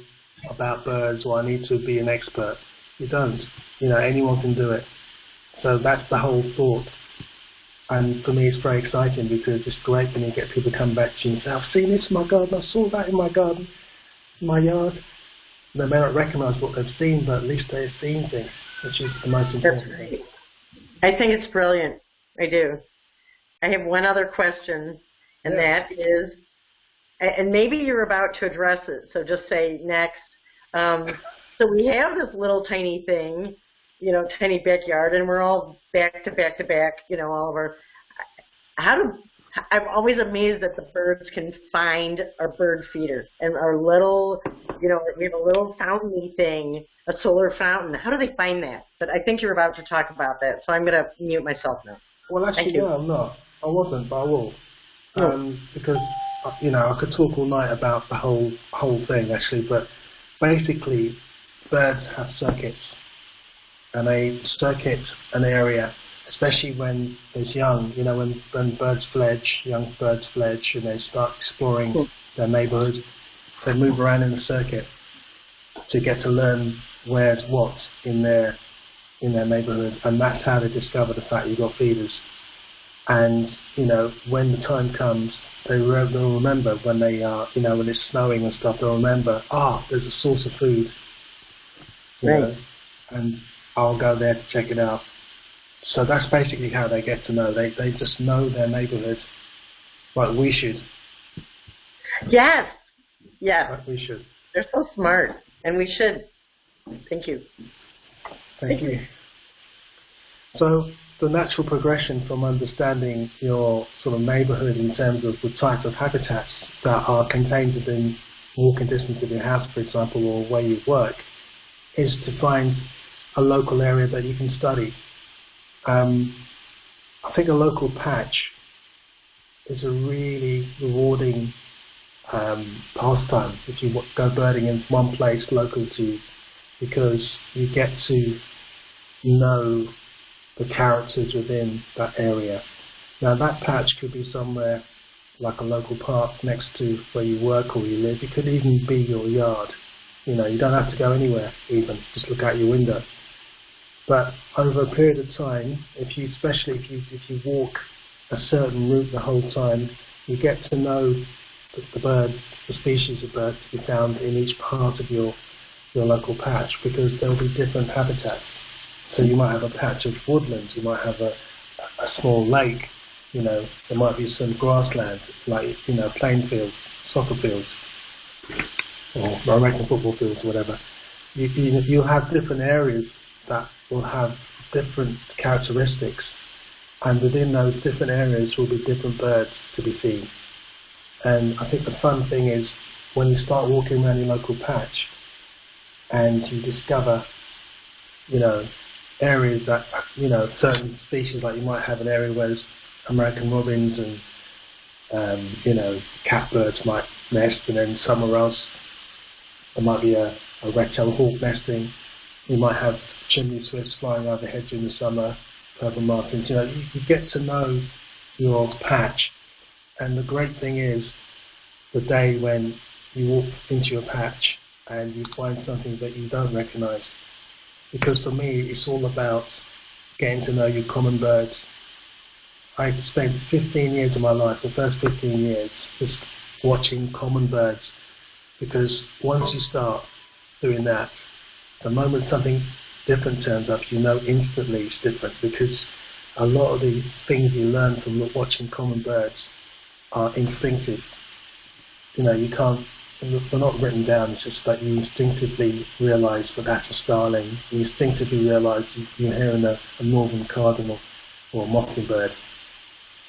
about birds" or "I need to be an expert." You don't. You know, anyone can do it. So that's the whole thought. And for me, it's very exciting because it's great when you get people come back to you and say, I've seen this in my garden, I saw that in my garden, in my yard. They may not recognize what they've seen, but at least they've seen things, which is the most That's important thing. great. I think it's brilliant. I do. I have one other question, and Yeah. that is, and maybe you're about to address it, so just say next. Um, so we have this little tiny thing, you know, tiny backyard, and we're all back to back to back, you know, all of our. How do I'm always amazed that the birds can find our bird feeder and our little, you know, we have a little fountain thing, a solar fountain. How do they find that? But I think you're about to talk about that, so I'm going to mute myself now. Well, actually, no, I'm not. I wasn't, but I will. Oh. Um, because uh, you know, I could talk all night about the whole whole thing actually, but basically, birds have circuits, and they circuit an area, especially when it's young. You know, when when birds fledge, young birds fledge, and they start exploring their neighbourhood, they move around in the circuit to get to learn where's what in their in their neighbourhood, and that's how they discover the fact you've got feeders. And you know, when the time comes, they re- they'll remember when they are, you know, when it's snowing and stuff. They'll remember, ah, there's a source of food. You Right. know, and I'll go there to check it out. So that's basically how they get to know. They they just know their neighbourhood, like we should. Yes. Yes. Like we should. They're so smart, and we should. Thank you. Thank you. So the natural progression from understanding your sort of neighbourhood in terms of the types of habitats that are contained within walking distance of your house, for example, or where you work, is to find a local area that you can study. Um, I think a local patch is a really rewarding um, pastime if you go birding in one place local to you because you get to know the characters within that area. Now that patch could be somewhere like a local park next to where you work or you live. It could even be your yard. You know, you don't have to go anywhere even. Just look out your window. But over a period of time, if you, especially if you if you walk a certain route the whole time, you get to know the, birds, the species of birds to be found in each part of your your local patch because there'll be different habitats. So you might have a patch of woodlands, you might have a, a small lake, you know, there might be some grassland, like, you know, playing fields, soccer fields, or American football fields, whatever. You, you, you have different areas that will have different characteristics, and within those different areas will be different birds to be seen. And I think the fun thing is when you start walking around your local patch, and you discover, you know, areas that, you know, certain species, like you might have an area where there's American robins and, um, you know, catbirds might nest, and then somewhere else there might be a, a red-tailed hawk nesting. You might have chimney swifts flying overhead during the summer, purple martins. You know, you, get to know your patch, and the great thing is the day when you walk into your patch and you find something that you don't recognize. Because for me, it's all about getting to know your common birds. I spent 15 years of my life, the first 15 years, just watching common birds. Because once you start doing that, the moment something different turns up, you know instantly it's different. Because a lot of the things you learn from watching common birds are instinctive. You know, you can't they're not written down, it's just that you instinctively realise that that's a starling. You instinctively realise you're hearing a, a northern cardinal or a mockingbird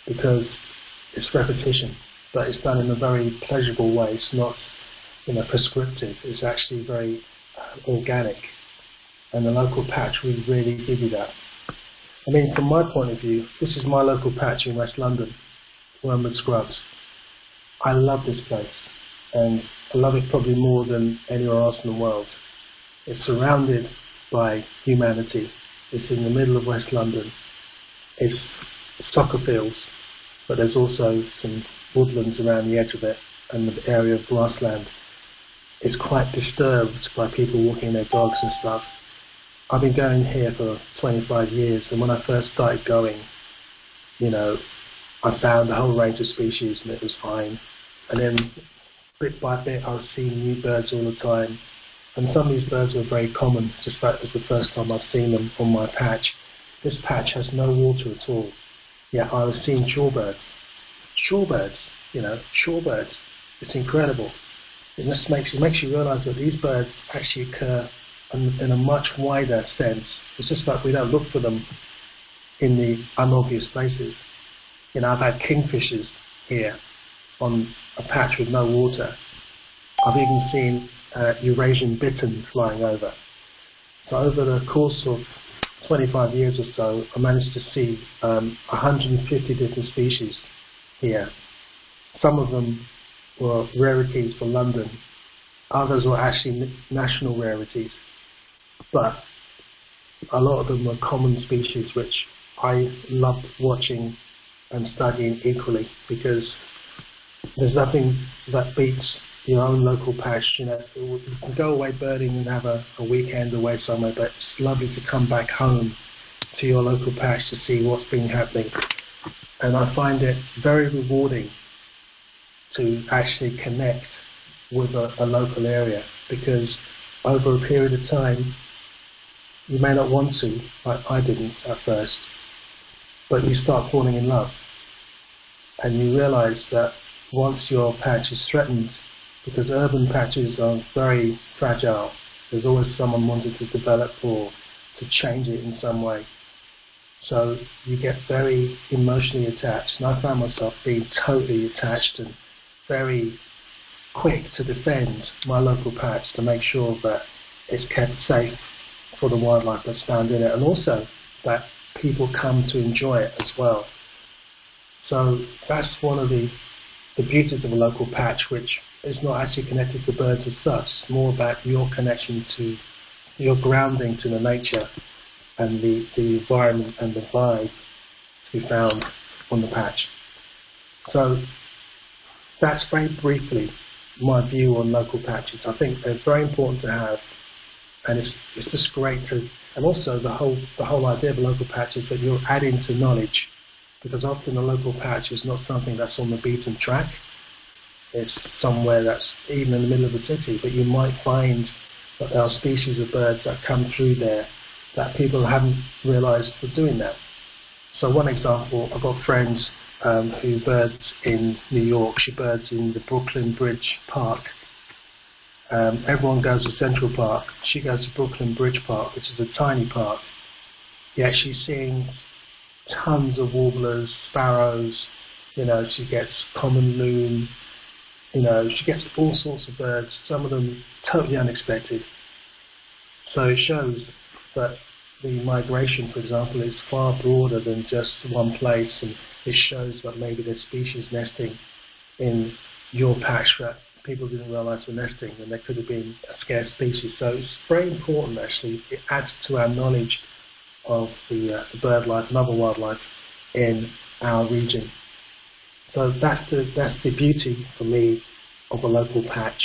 because it's repetition, but it's done in a very pleasurable way. It's not, you know, prescriptive. It's actually very organic, and the local patch will really give you that. I mean, from my point of view, this is my local patch in West London, Wormwood Scrubs. I love this place and I love it probably more than anywhere else in the world. It's surrounded by humanity. It's in the middle of West London. It's soccer fields, but there's also some woodlands around the edge of it and the area of grassland. It's quite disturbed by people walking their dogs and stuff. I've been going here for 25 years, and when I first started going, you know, I found a whole range of species and it was fine. And then bit by bit, I was seeing new birds all the time. And some of these birds were very common, just that was the first time I've seen them on my patch. This patch has no water at all. Yet I was seeing shorebirds. Shorebirds, you know, shorebirds. It's incredible. It just makes, it makes you realise that these birds actually occur in, in a much wider sense. It's just that we don't look for them in the unobvious places. You know, I've had kingfishers here on a patch with no water. I've even seen uh, Eurasian bittern flying over. So over the course of 25 years or so, I managed to see um, 150 different species here. Some of them were rarities for London. Others were actually national rarities. But a lot of them were common species which I loved watching and studying equally because there's nothing that beats your own local patch. You know, you can go away birding and have a, a weekend away somewhere, but it's lovely to come back home to your local patch to see what's been happening. And I find it very rewarding to actually connect with a, a local area because over a period of time, you may not want to, like I didn't at first, but you start falling in love. And you realize that once your patch is threatened, because urban patches are very fragile, there's always someone wanting to develop or to change it in some way. So you get very emotionally attached. And I found myself being totally attached and very quick to defend my local patch to make sure that it's kept safe for the wildlife that's found in it and also that people come to enjoy it as well. So that's one of the, the beauties of a local patch which is not actually connected to birds as such. More about your connection to your grounding to the nature and the, the environment and the vibe to be found on the patch. So that's very briefly my view on local patches. I think they're very important to have, and it's it's just great to. And also the whole the whole idea of a local patch is that you're adding to knowledge, because often a local patch is not something that's on the beaten track. It's somewhere that's even in the middle of the city, but you might find that there are species of birds that come through there that people haven't realised were doing that. So one example, I've got friends um, who birds in New York. She birds in the Brooklyn Bridge Park. Um, everyone goes to Central Park. She goes to Brooklyn Bridge Park, which is a tiny park. Yet she's seeing tons of warblers, sparrows. You know, she gets common loon. You know, she gets all sorts of birds. Some of them totally unexpected. So it shows that the migration, for example, is far broader than just one place, and it shows that maybe there's species nesting in your patch that people didn't realize were nesting, and there could have been a scarce species. So it's very important, actually. It adds to our knowledge of the, uh, the bird life and other wildlife in our region. So that's the that's the beauty for me of a local patch.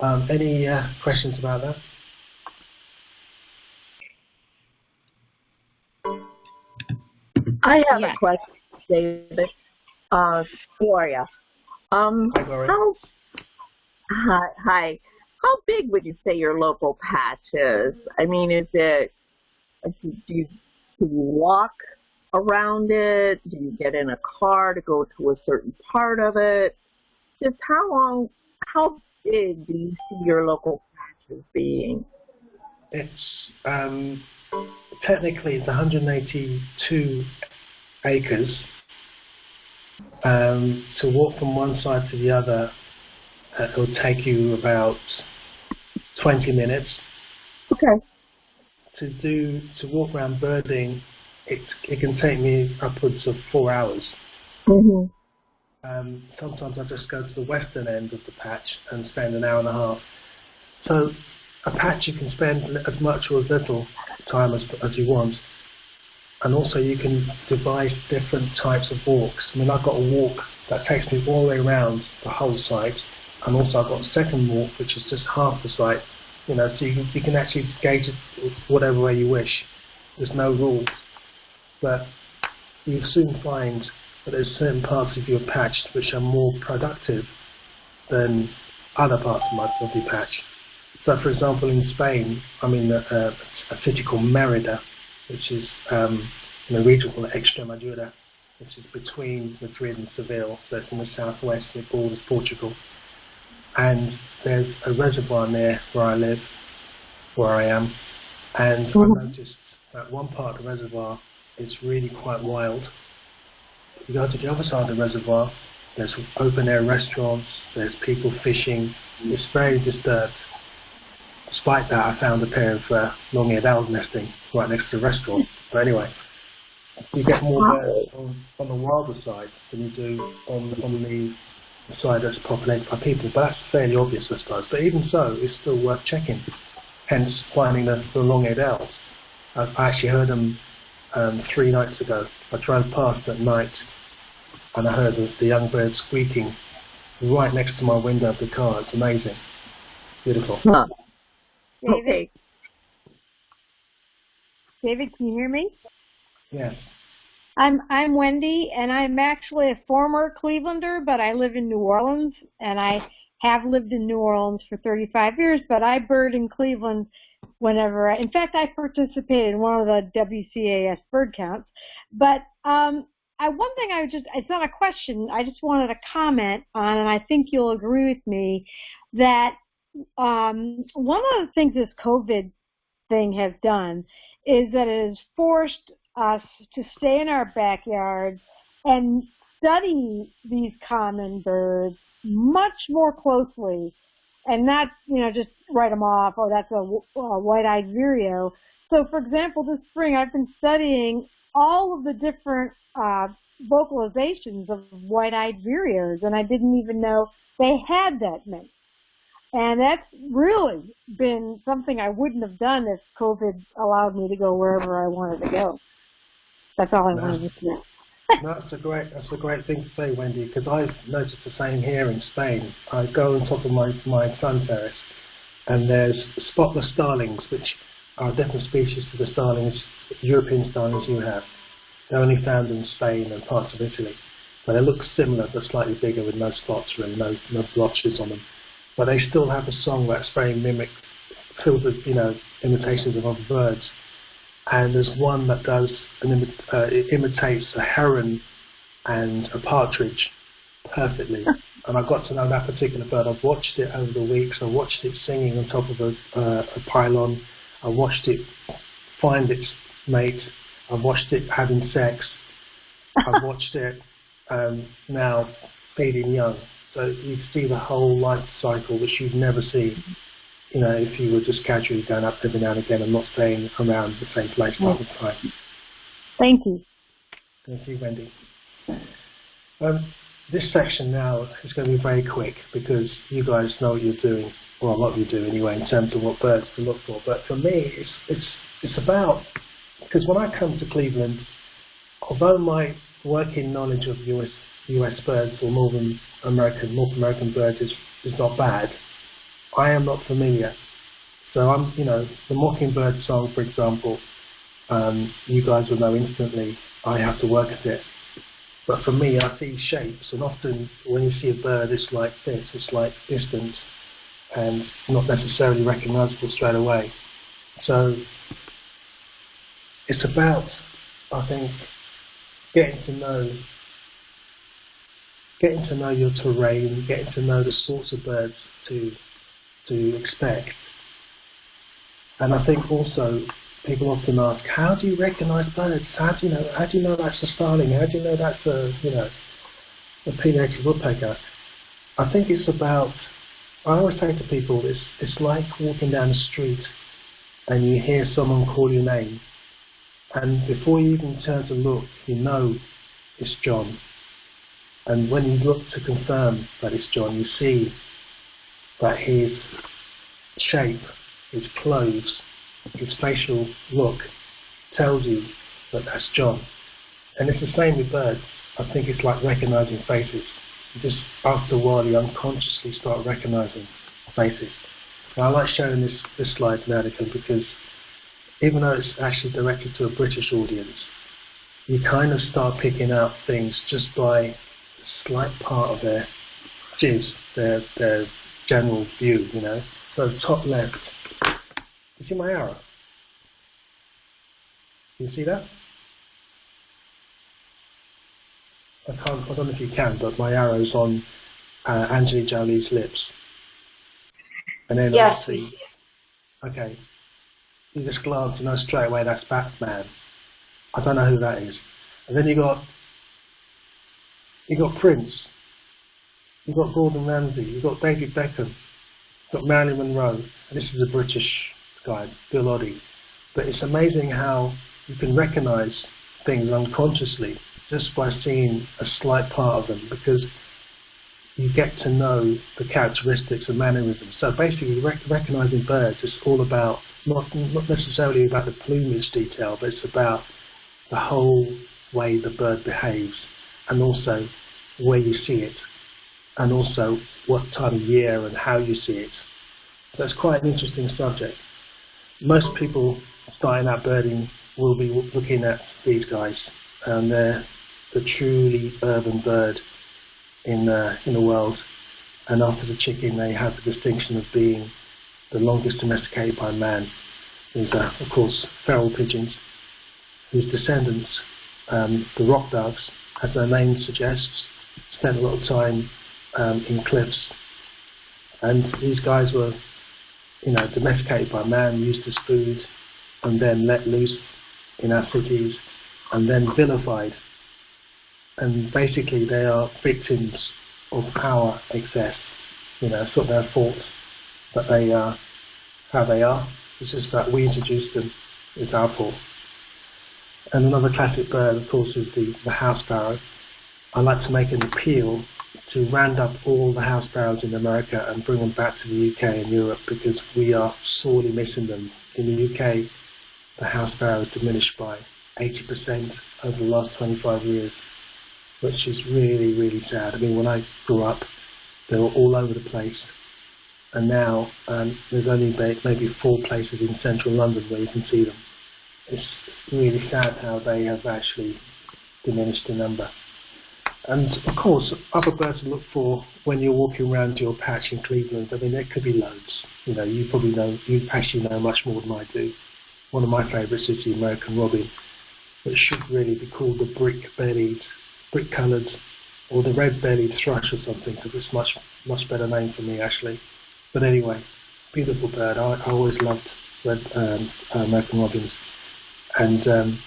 Um, any uh, questions about that? I have Yeah. a question, David, uh, for you. Um, Hi, Gloria. how, hi, hi, how big would you say your local patch is? I mean, is it, do you, do you walk around it? Do you get in a car to go to a certain part of it? Just how long, how big do you see your local patch as being? It's um, technically it's 182 acres. Um, to walk from one side to the other, uh, it will take you about 20 minutes. Okay. To do to walk around birding, it it can take me upwards of four hours. Mm-hmm. Um, sometimes I just go to the western end of the patch and spend an hour and a half. So a patch you can spend as much or as little time as, as you want. And also you can devise different types of walks. I mean, I've got a walk that takes me all the way around the whole site. And also I've got a second walk, which is just half the site. You know, so you can, you can actually gauge it whatever way you wish. There's no rules. But you soon find that there's certain parts of your patch which are more productive than other parts of, your patch. So, for example, in Spain, I'm in a, uh, a, a city called Merida, which is um, in a region called Extremadura, which is between Madrid and Seville, so it's in the southwest, it borders Portugal. And there's a reservoir near where I live, where I am, and I noticed that one part of the reservoir is really quite wild. You go to the other side of the reservoir, there's open air restaurants, there's people fishing, it's very disturbed. Despite that, I found a pair of uh, long-eared owls nesting right next to the restaurant. But anyway, you get more birds on, on the wilder side than you do on, on the side that's populated by people, but that's fairly obvious, I suppose. But even so, it's still worth checking. Hence, finding the, the long-eared owls. I, I actually heard them um, three nights ago. I drove past at night, and I heard the, the young birds squeaking right next to my window of the car. It's amazing, beautiful. Huh. David, Okay. David, can you hear me? Yes. I'm I'm Wendy, and I'm actually a former Clevelander, but I live in New Orleans, and I have lived in New Orleans for 35 years. But I bird in Cleveland whenever. I, in fact, I participated in one of the WCAS bird counts. But um, I one thing I just it's not a question. I just wanted to comment on, and I think you'll agree with me that um, one of the things this COVID thing has done is that it has forced us to stay in our backyards and study these common birds much more closely and not, you know, just write them off, oh, that's a, a white-eyed vireo. So, for example, this spring I've been studying all of the different uh, vocalizations of white-eyed vireos, and I didn't even know they had that many. And that's really been something I wouldn't have done if COVID allowed me to go wherever I wanted to go. That's all I No. wanted to know. No, that's a great that's a great thing to say, Wendy, because I've noticed the same here in Spain. I go on top of my my sun terrace, and there's spotless starlings, which are a different species to the starlings, European starlings you have. They're only found in Spain and parts of Italy, but they look similar but slightly bigger with no spots really, no no blotches on them. But they still have a song that's very mimic, filled with you know imitations of other birds and there's one that does an imi- uh, it imitates a heron and a partridge perfectly. and I got to know that particular bird. I've watched it over the weeks. I watched it singing on top of a, uh, a pylon. I watched it find its mate. I've watched it having sex. I've watched it um, now feeding young. So you see the whole life cycle, which you'd never see you know, if you were just casually going up every now and again and not staying around the same place all the time. Thank you. Thank you, Wendy. Um, this section now is going to be very quick because you guys know what you're doing, or what you do anyway, in terms of what birds to look for. But for me, it's it's it's about because when I come to Cleveland, although my working knowledge of US US birds or Northern American North American birds is is not bad, I am not familiar. So I'm, you know, the Mockingbird song, for example, um, you guys will know instantly. I have to work at it. But for me, I see shapes, and often when you see a bird, it's like this, it's like distant, and not necessarily recognizable straight away. So it's about, I think, getting to know getting to know your terrain, getting to know the sorts of birds to to expect. And I think also people often ask, how do you recognise birds? How do you know? How do you know that's a starling? How do you know that's a you know a pileated woodpecker? I think it's about. I always say to people, it's it's like walking down the street and you hear someone call your name, and before you even turn to look, you know it's John. And when you look to confirm that it's John, you see that his shape, his clothes, his facial look tells you that that's John. And it's the same with birds. I think it's like recognizing faces. You just after a while you unconsciously start recognizing faces. And I like showing this, this slide now because even though it's actually directed to a British audience, you kind of start picking out things just by slight part of their jizz, their their general view, you know. So top left, you see my arrow? You see that? I can't, I don't know if you can, but my arrow's on uh, Angelina Jolie's lips. And then Yes. obviously, okay, you just glance and know straight away that's Batman. I don't know who that is. And then you got, you got Prince. You've got Gordon Ramsay, you've got David Beckham, you've got Marilyn Monroe, and this is a British guy, Bill Oddie. But it's amazing how you can recognise things unconsciously just by seeing a slight part of them because you get to know the characteristics and mannerisms. So basically, rec- recognizing birds is all about not not necessarily about the plumage detail, but it's about the whole way the bird behaves, and also where you see it, and also what time of year and how you see it. So it's quite an interesting subject. Most people starting out birding will be looking at these guys, and they're the truly urban bird in the, in the world. And after the chicken, they have the distinction of being the longest domesticated by man. These are, of course, feral pigeons, whose descendants, um, the rock doves, as their name suggests, spent a lot of time um, in cliffs. And these guys were, you know, domesticated by man, used as food, and then let loose in our cities, and then vilified and basically they are victims of power excess. You know, it's not their fault that they are how they are. It's just that we introduced them. It's our fault. And another classic bird, of course, is the, the house sparrow. I like to make an appeal to round up all the house sparrows in America and bring them back to the UK and Europe because we are sorely missing them. In the UK, the house sparrow has diminished by 80% over the last 25 years which is really, really sad. I mean, when I grew up, they were all over the place, and now um, there's only maybe four places in central London where you can see them. It's really sad how they have actually diminished in number. And of course, other birds to look for when you're walking around your patch in Cleveland. I mean, there could be loads. You know, you probably know, you actually know much more than I do. One of my favourites is the American robin, which should really be called the brick-bellied brick coloured or the red-bellied thrush or something because it's much much better name for me actually. But anyway, beautiful bird. I, I always loved red um, American robins, and um,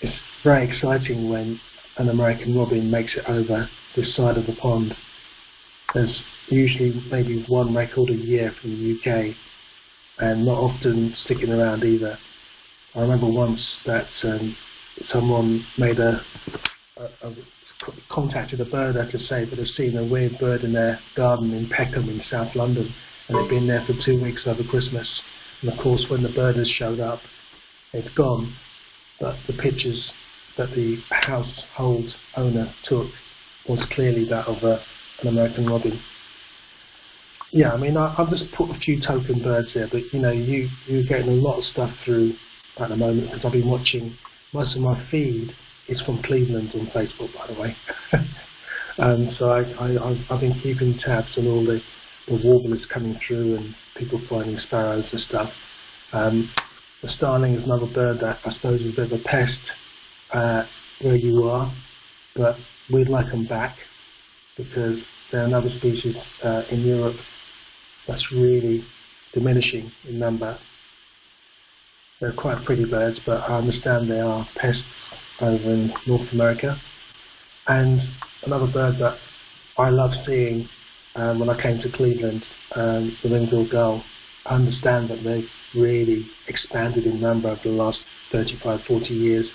it's very exciting when an American robin makes it over this side of the pond. There's usually maybe one record a year from the UK, and not often sticking around either. I remember once that um, someone made a, a, a contacted a birder to say that they've seen a weird bird in their garden in Peckham in South London and they've been there for two weeks over Christmas. And of course, when the birders showed up, it's gone. But the pictures that the household owner took was clearly that of a, an American robin. Yeah, I mean, I, have just put a few token birds there, but you know, you, you're getting a lot of stuff through at the moment because I've been watching most of my feed is from Cleveland on Facebook, by the way. and so I, I, I've been keeping tabs on all the, the warblers coming through and people finding sparrows and stuff. Um, the starling is another bird that I suppose is a bit of a pest uh, where you are, but we'd like them back because they're another species uh, in Europe that's really diminishing in number. They're quite pretty birds, but I understand they are pests over in North America. And another bird that I love seeing um, when I came to Cleveland, um, the ring-billed gull, understand that they've really expanded in number over the last 35, 40 years.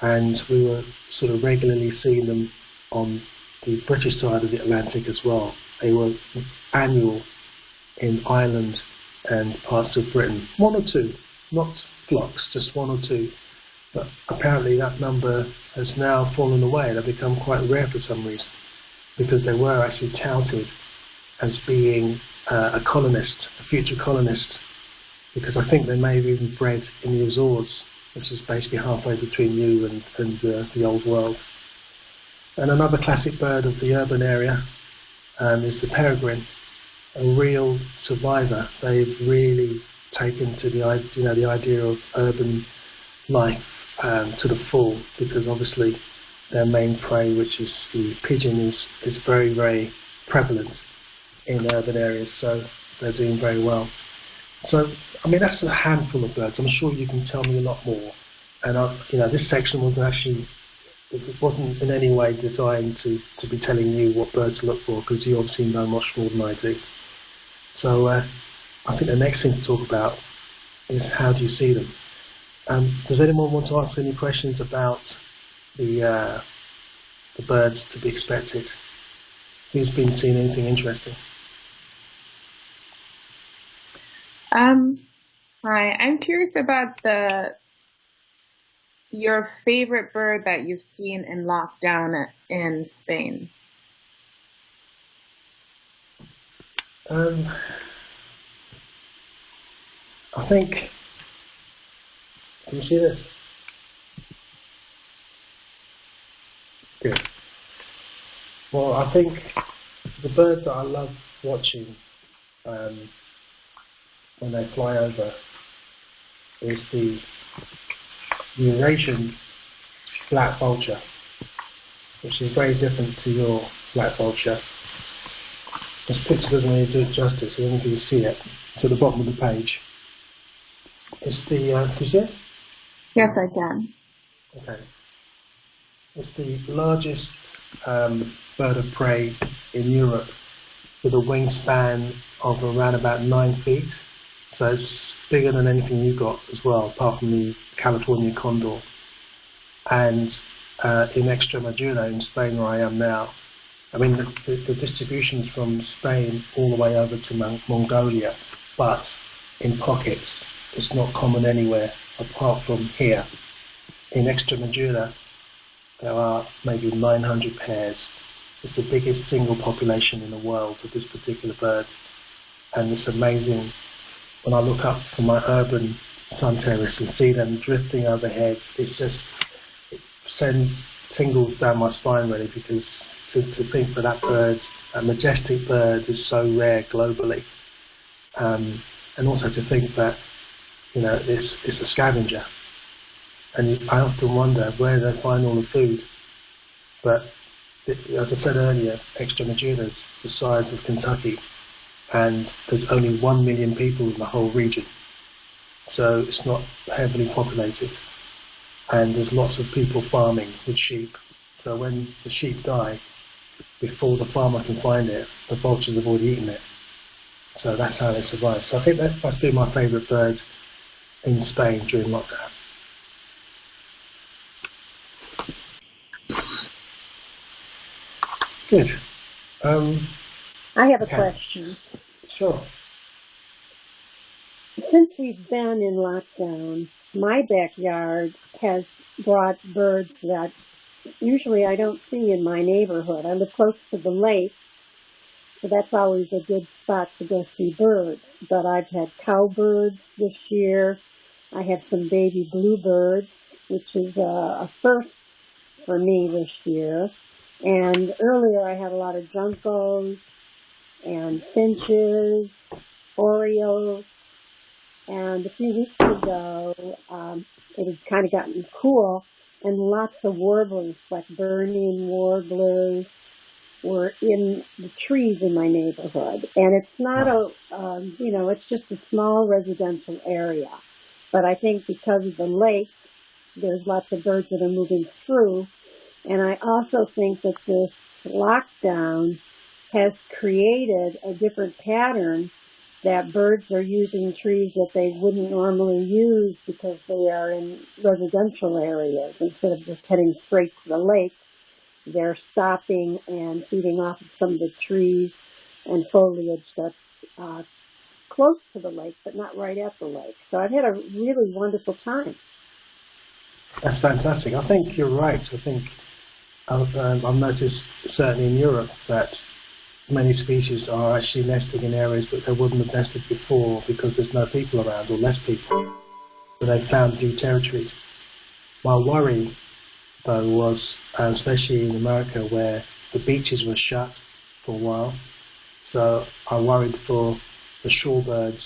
And we were sort of regularly seeing them on the British side of the Atlantic as well. They were annual in Ireland and parts of Britain. One or two, not flocks, just one or two. But apparently that number has now fallen away. They've become quite rare for some reason because they were actually touted as being uh, a colonist, a future colonist, because I think they may have even bred in the Azores, which is basically halfway between you and, and uh, the old world. And another classic bird of the urban area um, is the peregrine, a real survivor. They've really taken to the you know the idea of urban life um, to the full because obviously their main prey, which is the pigeon, is, is very, very prevalent in urban areas, so they're doing very well. So, I mean, that's a handful of birds. I'm sure you can tell me a lot more. And, I, you know, this section wasn't actually, it wasn't in any way designed to, to be telling you what birds to look for, because you obviously know much more than I do. So, uh, I think the next thing to talk about is how do you see them? Um, does anyone want to ask any questions about the uh, the birds to be expected? who's been seeing anything interesting? Um, hi, I'm curious about the your favorite bird that you've seen in lockdown in Spain. Um, I think. Can you see this? Good. Well, I think the bird that I love watching um, when they fly over is the Eurasian black vulture, which is very different to your black vulture. This picture doesn't really do it justice, I don't know if you can see it. It's at the bottom of the page. It's the, uh, can you see it? Yes, I can. Okay. It's the largest um, bird of prey in Europe with a wingspan of around about nine feet. So it's bigger than anything you've got as well, apart from the California condor. And uh, in Extremadura, in Spain, where I am now, I mean, the, the, the distribution is from Spain all the way over to Mon Mongolia, but in pockets. It's not common anywhere apart from here. In Extremadura, there are maybe 900 pairs. It's the biggest single population in the world of this particular bird. And it's amazing when I look up from my urban sun terrace and see them drifting overhead. it just, it sends tingles down my spine really because to, to think that that bird, a majestic bird, is so rare globally. Um, and also to think that, you know, it's, it's a scavenger. And I often wonder where they find all the food. But it, as I said earlier, Extremadura is the size of Kentucky, and there's only one million people in the whole region. So it's not heavily populated, and there's lots of people farming with sheep. So when the sheep die, before the farmer can find it, the vultures have already eaten it. So that's how they survive. So I think that must be my favourite bird in Spain during lockdown. Good. Um, I have a question. Sure. Since we've been in lockdown, my backyard has brought birds that usually I don't see in my neighborhood. I live close to the lake, so that's always a good spot to go see birds. But I've had cowbirds this year. I have some baby bluebirds, which is a, a first for me this year. And earlier I had a lot of juncos and finches, orioles, and a few weeks ago um, it had kind of gotten cool and lots of warblers, like burning warblers, were in the trees in my neighborhood. And it's not a, um, you know, it's just a small residential area. But I think because of the lake, there's lots of birds that are moving through. And I also think that this lockdown has created a different pattern that birds are using trees that they wouldn't normally use because they are in residential areas. Instead of just heading straight to the lake, they're stopping and feeding off of some of the trees and foliage that's uh, close to the lake, but not right at the lake. So I've had a really wonderful time. That's fantastic. I think you're right. I think I've, um, I've noticed certainly in Europe that many species are actually nesting in areas that they wouldn't have nested before because there's no people around or less people. So they've found new territories. My worry, though, was, um, especially in America, where the beaches were shut for a while. So I worried for the shorebirds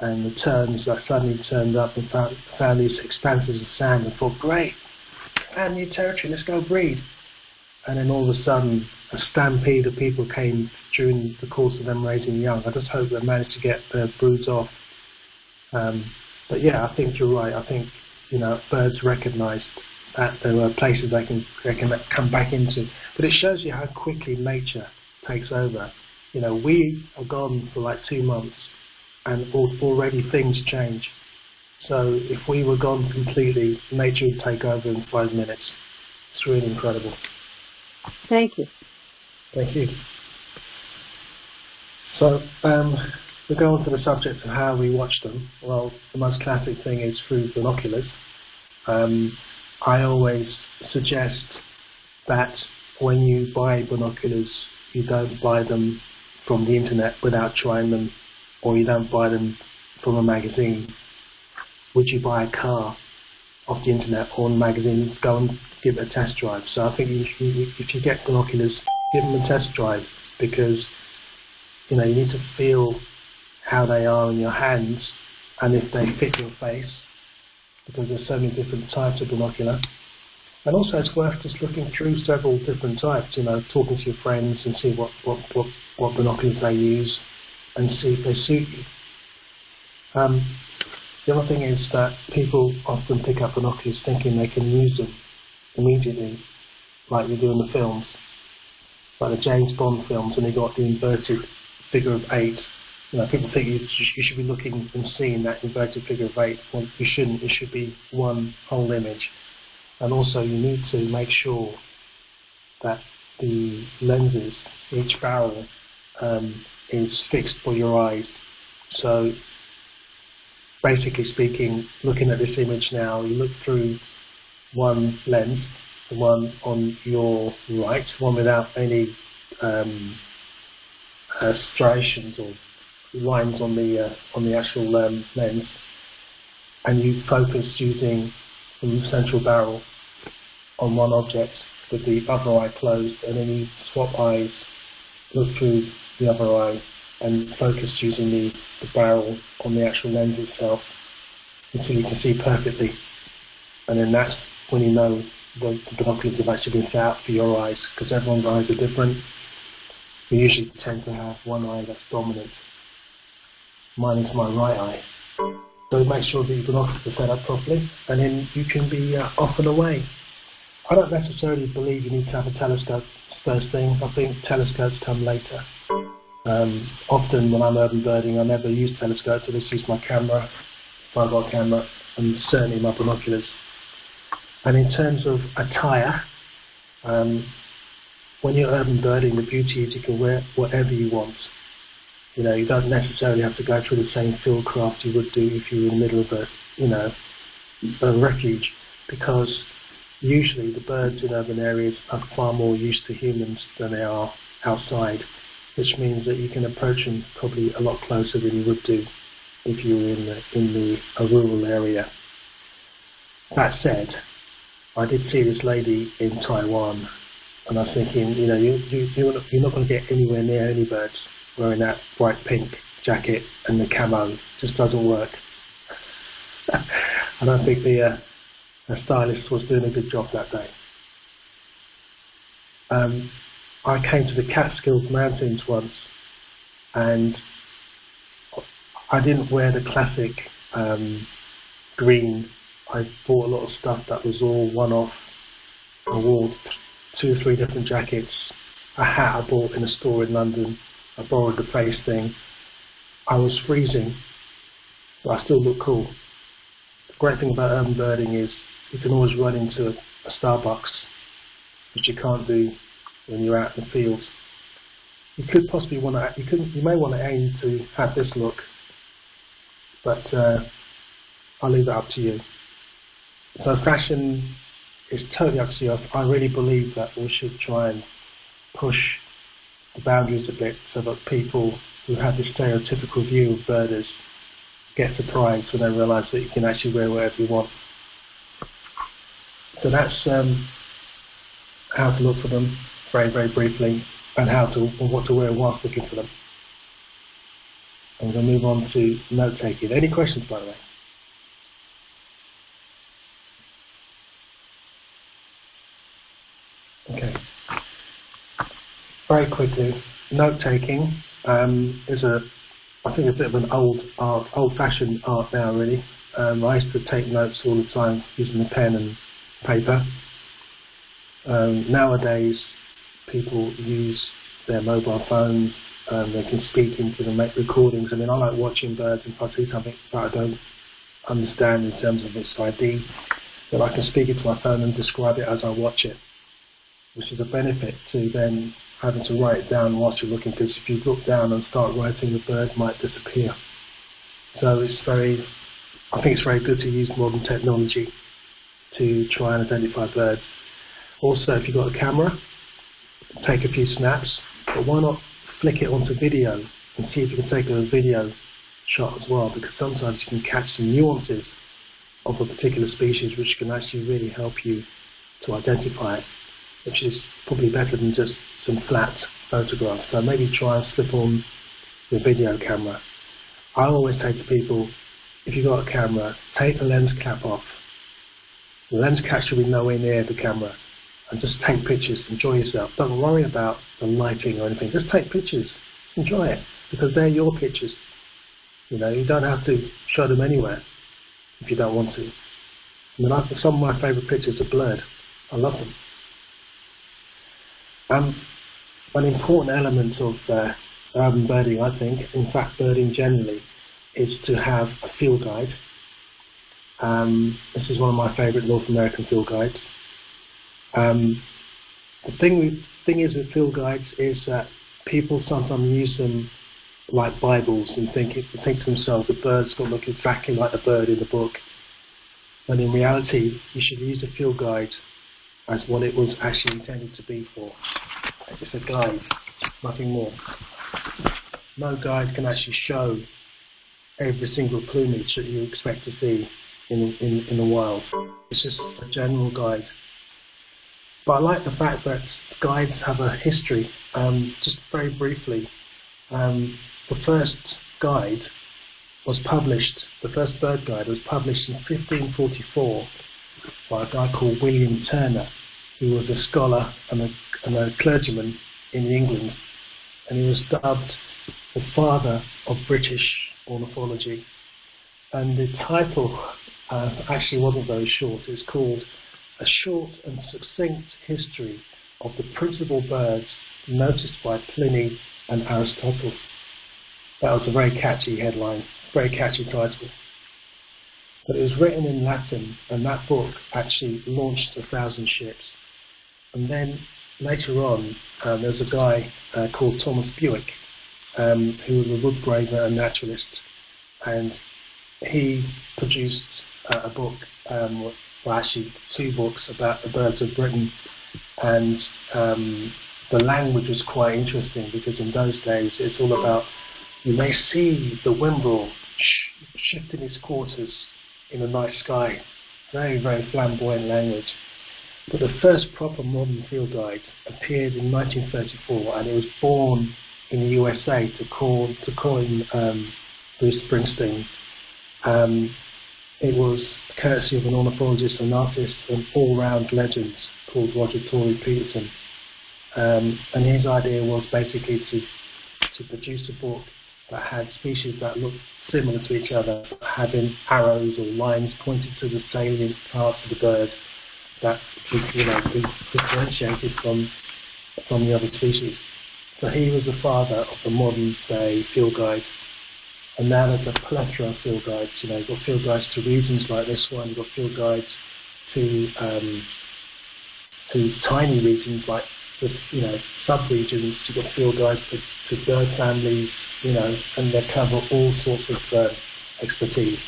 and the terns that suddenly turned up and found, found these expanses of sand and thought, great, found new territory, let's go breed and then all of a sudden a stampede of people came during the course of them raising young. I just hope they managed to get their broods off. Um, but yeah, I think you're right. I think you know birds recognised that there were places they can they can come back into. But it shows you how quickly nature takes over. You know, we are gone for like two months, and already things change. So if we were gone completely, nature would take over in five minutes. It's really incredible. Thank you. Thank you. So um, we go on to the subject of how we watch them. Well, the most classic thing is through binoculars. Um, I always suggest that when you buy binoculars, you don't buy them from the internet without trying them, or you don't buy them from a magazine. Would you buy a car off the internet or a magazine? Go and give it a test drive. So I think you, if you get binoculars, give them a test drive because you know you need to feel how they are in your hands and if they fit your face because there's so many different types of binocular. And also it's worth just looking through several different types, you know, talking to your friends and see what, what, what, what binoculars they use and see if they suit you. Um, the other thing is that people often pick up binoculars thinking they can use them immediately, like they do in the films, like the James Bond films, and they got the inverted figure of eight. You know, people think you, you should be looking and seeing that inverted figure of eight. Well, you shouldn't. It should be one whole image. And also, you need to make sure that the lenses, each barrel, um, is fixed for your eyes. So basically speaking, looking at this image now, you look through one lens, the one on your right, one without any um, uh, striations or lines on the uh, on the actual um, lens, and you focus using the central barrel on one object with the other eye closed, and then you swap eyes, look through the other eye, and focus using the, the barrel on the actual lens itself until you can see perfectly. And then that's when you know the, the binoculars have actually been set out for your eyes, because everyone's eyes are different. We usually tend to have one eye that's dominant. Mine is my right eye. So make sure that your binoculars are set up properly, and then you can be uh, off and away. I don't necessarily believe you need to have a telescope first thing. I think telescopes come later. Um, often when I'm urban birding, I never use telescopes. I just use my camera, my mobile camera, and certainly my binoculars. And in terms of attire, um, when you're urban birding, the beauty is you can wear whatever you want. You know, you don't necessarily have to go through the same field craft you would do if you were in the middle of a, you know, a refuge, because usually the birds in urban areas are far more used to humans than they are outside which means that you can approach them probably a lot closer than you would do if you were in the, in the a rural area. That said, I did see this lady in Taiwan, and I was thinking, you know, you, you, you're not, you're not going to get anywhere near any birds wearing that bright pink jacket and the camo. Just doesn't work. And I think the, uh, the stylist was doing a good job that day. Um, I came to the Catskills Mountains once, and I didn't wear the classic um, green. I bought a lot of stuff that was all one-off. I wore two or three different jackets, a hat I bought in a store in London. I borrowed the face thing. I was freezing, but I still looked cool. The great thing about urban birding is you can always run into a, Starbucks, which you can't do when you're out in the field. You could possibly want to, you, you may want to aim to have this look, but uh, I'll leave it up to you. So fashion is totally up to you. I really believe that we should try and push the boundaries a bit so that people who have this stereotypical view of birders get surprised when they realise that you can actually wear whatever you want. So that's um, how to look for them very, very briefly, and how to, what to wear whilst looking for them. I'm going to move on to note taking. Any questions, by the way? Okay. Very quickly, note taking um, is a, I think, a bit of an old art, old-fashioned art now, really. Um, I used to take notes all the time using a pen and paper. Um, nowadays, people use their mobile phones and they can speak into them, make recordings. I mean, I like watching birds and if I see something that I don't understand in terms of its ID, that I can speak into my phone and describe it as I watch it, which is a benefit to then having to write it down whilst you're looking because if you look down and start writing, the bird might disappear. So it's very, I think it's very good to use modern technology to try and identify birds. Also, if you've got a camera, take a few snaps, but why not flick it onto video and see if you can take a video shot as well, because sometimes you can catch some nuances of a particular species which can actually really help you to identify it, which is probably better than just some flat photographs. So maybe try and slip on your video camera. I always say to people, if you've got a camera, take the lens cap off. The lens cap should be nowhere near the camera. And just take pictures, enjoy yourself. Don't worry about the lighting or anything. Just take pictures, enjoy it, because they're your pictures. You know, you don't have to show them anywhere if you don't want to. I mean, some of my favourite pictures are blurred. I love them. Um, an important element of uh, urban birding, I think, in fact birding generally, is to have a field guide. Um, this is one of my favourite North American field guides. Um, the thing, thing is with field guides is that people sometimes use them like Bibles and think, think to themselves the bird's going to look exactly like the bird in the book. When in reality, you should use the field guide as what it was actually intended to be for. It's a guide, nothing more. No guide can actually show every single plumage that you expect to see in, in, in the wild. It's just a general guide. But I like the fact that guides have a history. Um, just very briefly, um, the first guide was published, the first bird guide was published in 1544 by a guy called William Turner, who was a scholar and a, and a clergyman in England, and he was dubbed the father of British ornithology. And the title uh, actually wasn't very short. It's called A Short and Succinct History of the Principal Birds Noticed by Pliny and Aristotle. That was a very catchy headline, very catchy title. But it was written in Latin, and that book actually launched a thousand ships. And then later on, um, there was a guy uh, called Thomas Bewick, um, who was a woodgraver and naturalist, and he produced uh, a book, um, well actually two books about the birds of Britain, and um, the language was quite interesting because in those days it's all about you may see the wimble sh- shifting its quarters in the night sky. Very, very flamboyant language. But the first proper modern field guide appeared in 1934 and it was born in the USA to call to coin um, Bruce Springsteen. Um, it was courtesy of an ornithologist and artist, an all-round legend called Roger Tory Peterson. Um, and his idea was basically to to produce a book that had species that looked similar to each other, having arrows or lines pointed to the salient parts of the bird that you know differentiated from from the other species. So he was the father of the modern day field guide. And now there's a plethora of field guides. You know, you've got field guides to regions like this one, you've got field guides to um, to tiny regions like the you know sub-regions. You've got field guides to, to bird families, you know, and they cover all sorts of uh, expertise.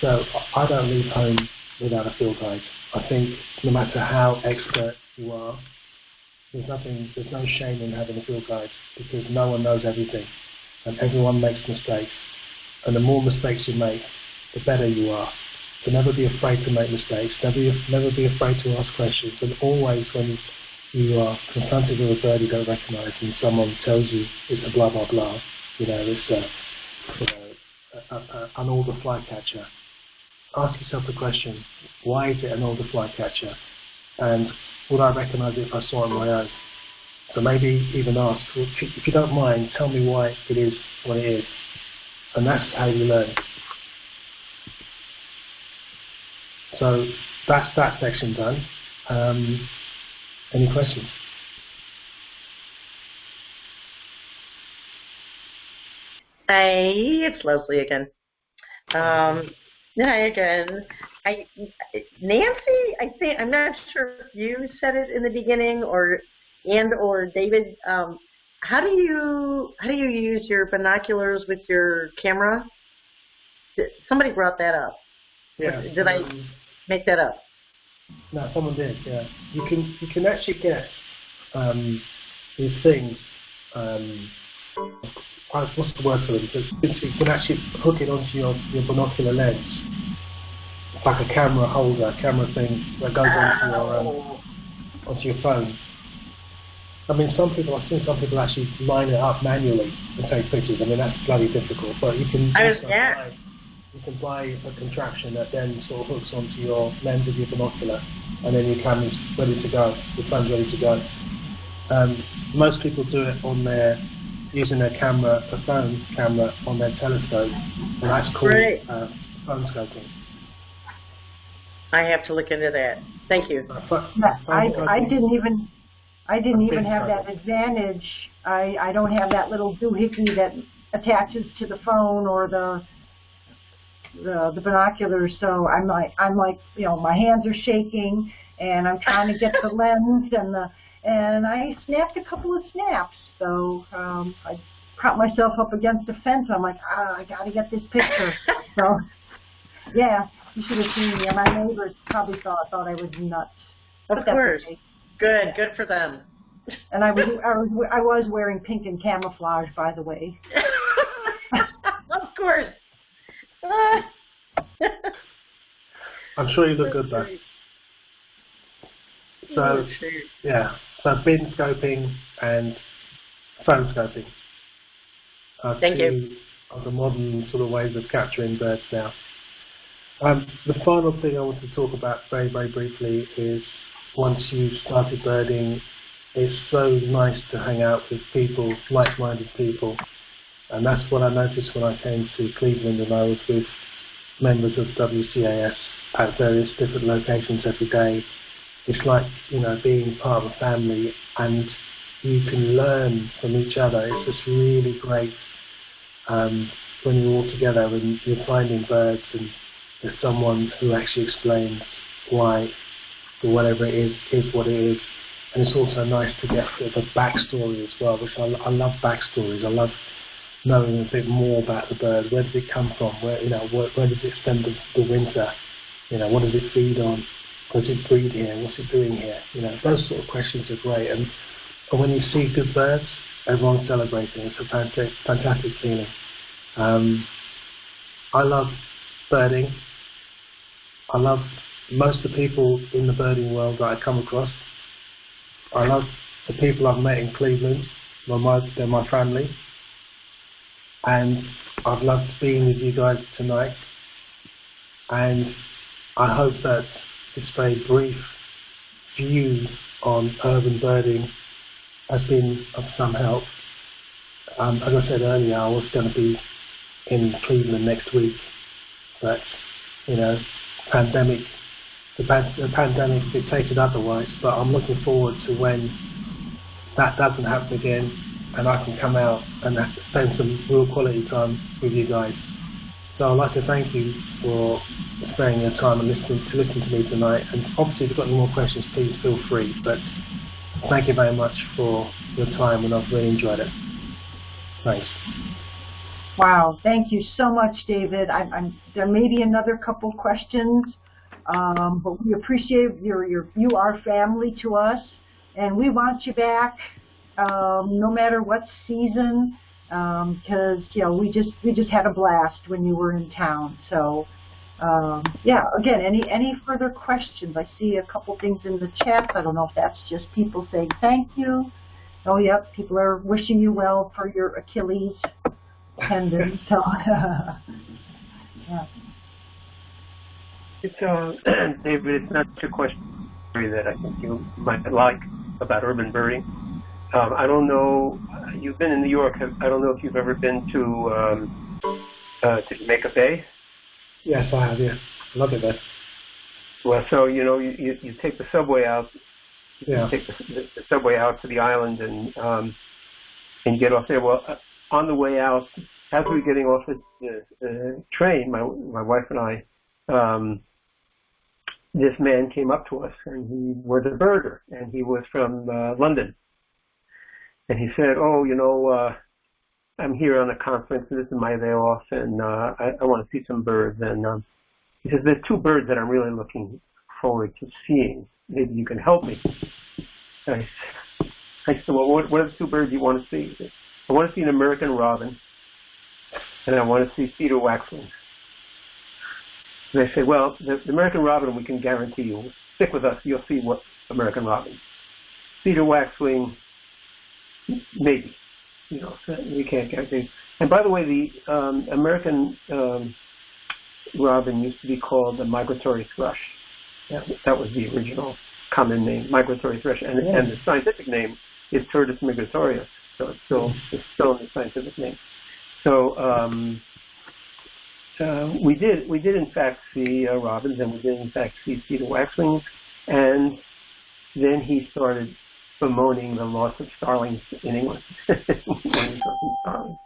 So I don't leave home without a field guide. I think no matter how expert you are, there's nothing, there's no shame in having a field guide because no one knows everything, and everyone makes mistakes. And the more mistakes you make, the better you are. So never be afraid to make mistakes. Never, never be afraid to ask questions. And always, when you are confronted with a bird you don't recognise, and someone tells you it's a blah blah blah, you know, it's a, you know, an alder flycatcher. Ask yourself the question: Why is it an alder flycatcher? And would I recognise it if I saw it on my own? So maybe even ask, if you don't mind, tell me why it is what it is. And that's how you learn. So that's that section done. Um, any questions? Hi, it's Leslie again. Um, hi again. I, Nancy, I think I'm not sure if you said it in the beginning or and or David, um, how do you how do you use your binoculars with your camera? Somebody brought that up. Yeah. Did I um, make that up? No, someone did. Yeah. You can you can actually get um, these things. Um, what's the word for them? You can actually hook it onto your, your binocular lens. It's like a camera holder, camera thing that goes onto your um, onto your phone. I mean, some people, I've seen some people actually line it up manually and take pictures. I mean, that's bloody difficult, but you can I yeah. buy, you can buy a contraption that then sort of hooks onto your lens of your binocular, and then your camera's ready to go, your phone's ready to go. Um, most people do it on their, using their camera, a phone camera on their telescope, and that's called uh, phone scoping. I have to look into that. Thank you. Uh, Yeah, I, I didn't even, I didn't even have that advantage. I, I don't have that little doohickey that attaches to the phone or the, the, the binoculars. So I'm like, I'm like, you know, my hands are shaking and I'm trying to get the lens and the, and I snapped a couple of snaps. So, um, I propped myself up against the fence. I'm like, ah, I gotta get this picture. so, yeah, you should have seen me. And my neighbors probably thought, thought I was nuts. Of But that's course. okay. Good. Good for them. And I was, I was I was wearing pink and camouflage, by the way. of course. I'm sure you look good though. So, yeah, so bin scoping and phone scoping are Thank two you. of the modern sort of ways of capturing birds now. Um, the final thing I want to talk about very, very briefly is once you've started birding, it's so nice to hang out with people, like-minded people. And that's what I noticed when I came to Cleveland and I was with members of WCAS at various different locations every day. It's like, you know, being part of a family and you can learn from each other. It's just really great um, when you're all together and you're finding birds and there's someone who actually explains why whatever it is is what it is. And it's also nice to get a backstory as well, which I, I love backstories. I love knowing a bit more about the bird. Where does it come from? Where you know where, where does it spend the, the winter? You know what does it feed on? Does it breed here? What's it doing here? You know those sort of questions are great. And, and when you see good birds, everyone's celebrating. It's a fantastic, fantastic feeling. Um, I love birding. I love most of the people in the birding world that I come across. I love the people I've met in Cleveland. They're my, they're my family. And I've loved being with you guys tonight. And I hope that this very brief view on urban birding has been of some help. Um, as I said earlier, I was going to be in Cleveland next week, but you know, pandemic, the, pan- the pandemic dictated otherwise. But I'm looking forward to when that doesn't happen again, and I can come out and spend some real quality time with you guys. So I'd like to thank you for sparing your time and listening to listen to me tonight. And obviously, if you've got any more questions, please feel free. But thank you very much for your time, and I've really enjoyed it. Thanks. Wow, thank you so much, David. I'm, I'm, there may be another couple questions, um, but we appreciate your, your, you are family to us, and we want you back, um, no matter what season, because you know we just we just had a blast when you were in town. So, um, yeah. Again, any any further questions? I see a couple things in the chat. I don't know if that's just people saying thank you. Oh, yep, people are wishing you well for your Achilles tendon. So, yeah. It's uh, David. It's not a question that I think you might like about urban birding. Um, I don't know. You've been in New York. I don't know if you've ever been to um, uh, to Jamaica Bay. Yes, I have. Yeah, love it there. Well, so you know, you, you, you take the subway out. Yeah. You take the, the, the subway out to the island and um, and get off there. Well, uh, on the way out, as we were getting off the, the uh, train, my my wife and I, um, this man came up to us and he was a birder and he was from uh, London and he said, "Oh, you know, uh, I'm here on a conference, and this is my day off, and uh, I, I want to see some birds." And um, he says, "There's two birds that I'm really looking forward to seeing. Maybe you can help me." And I, I said, "Well, what, what are the two birds you want to see?" Said, I want to see an American robin, and I want to see cedar waxwing. And they say, well, the, the American robin we can guarantee you. Stick with us, you'll see what American robin. Cedar waxwing, maybe. You know, we can't guarantee. And by the way, the um, American um, robin used to be called the migratory thrush. That, that was the original common name, migratory thrush, and, yeah. and the scientific name is Turdus migratorius. So it's still it's still in the scientific name. So um, uh, we did we did in fact see uh, robins, and we did in fact see cedar waxwings, and then he started bemoaning the loss of starlings in England. starlings.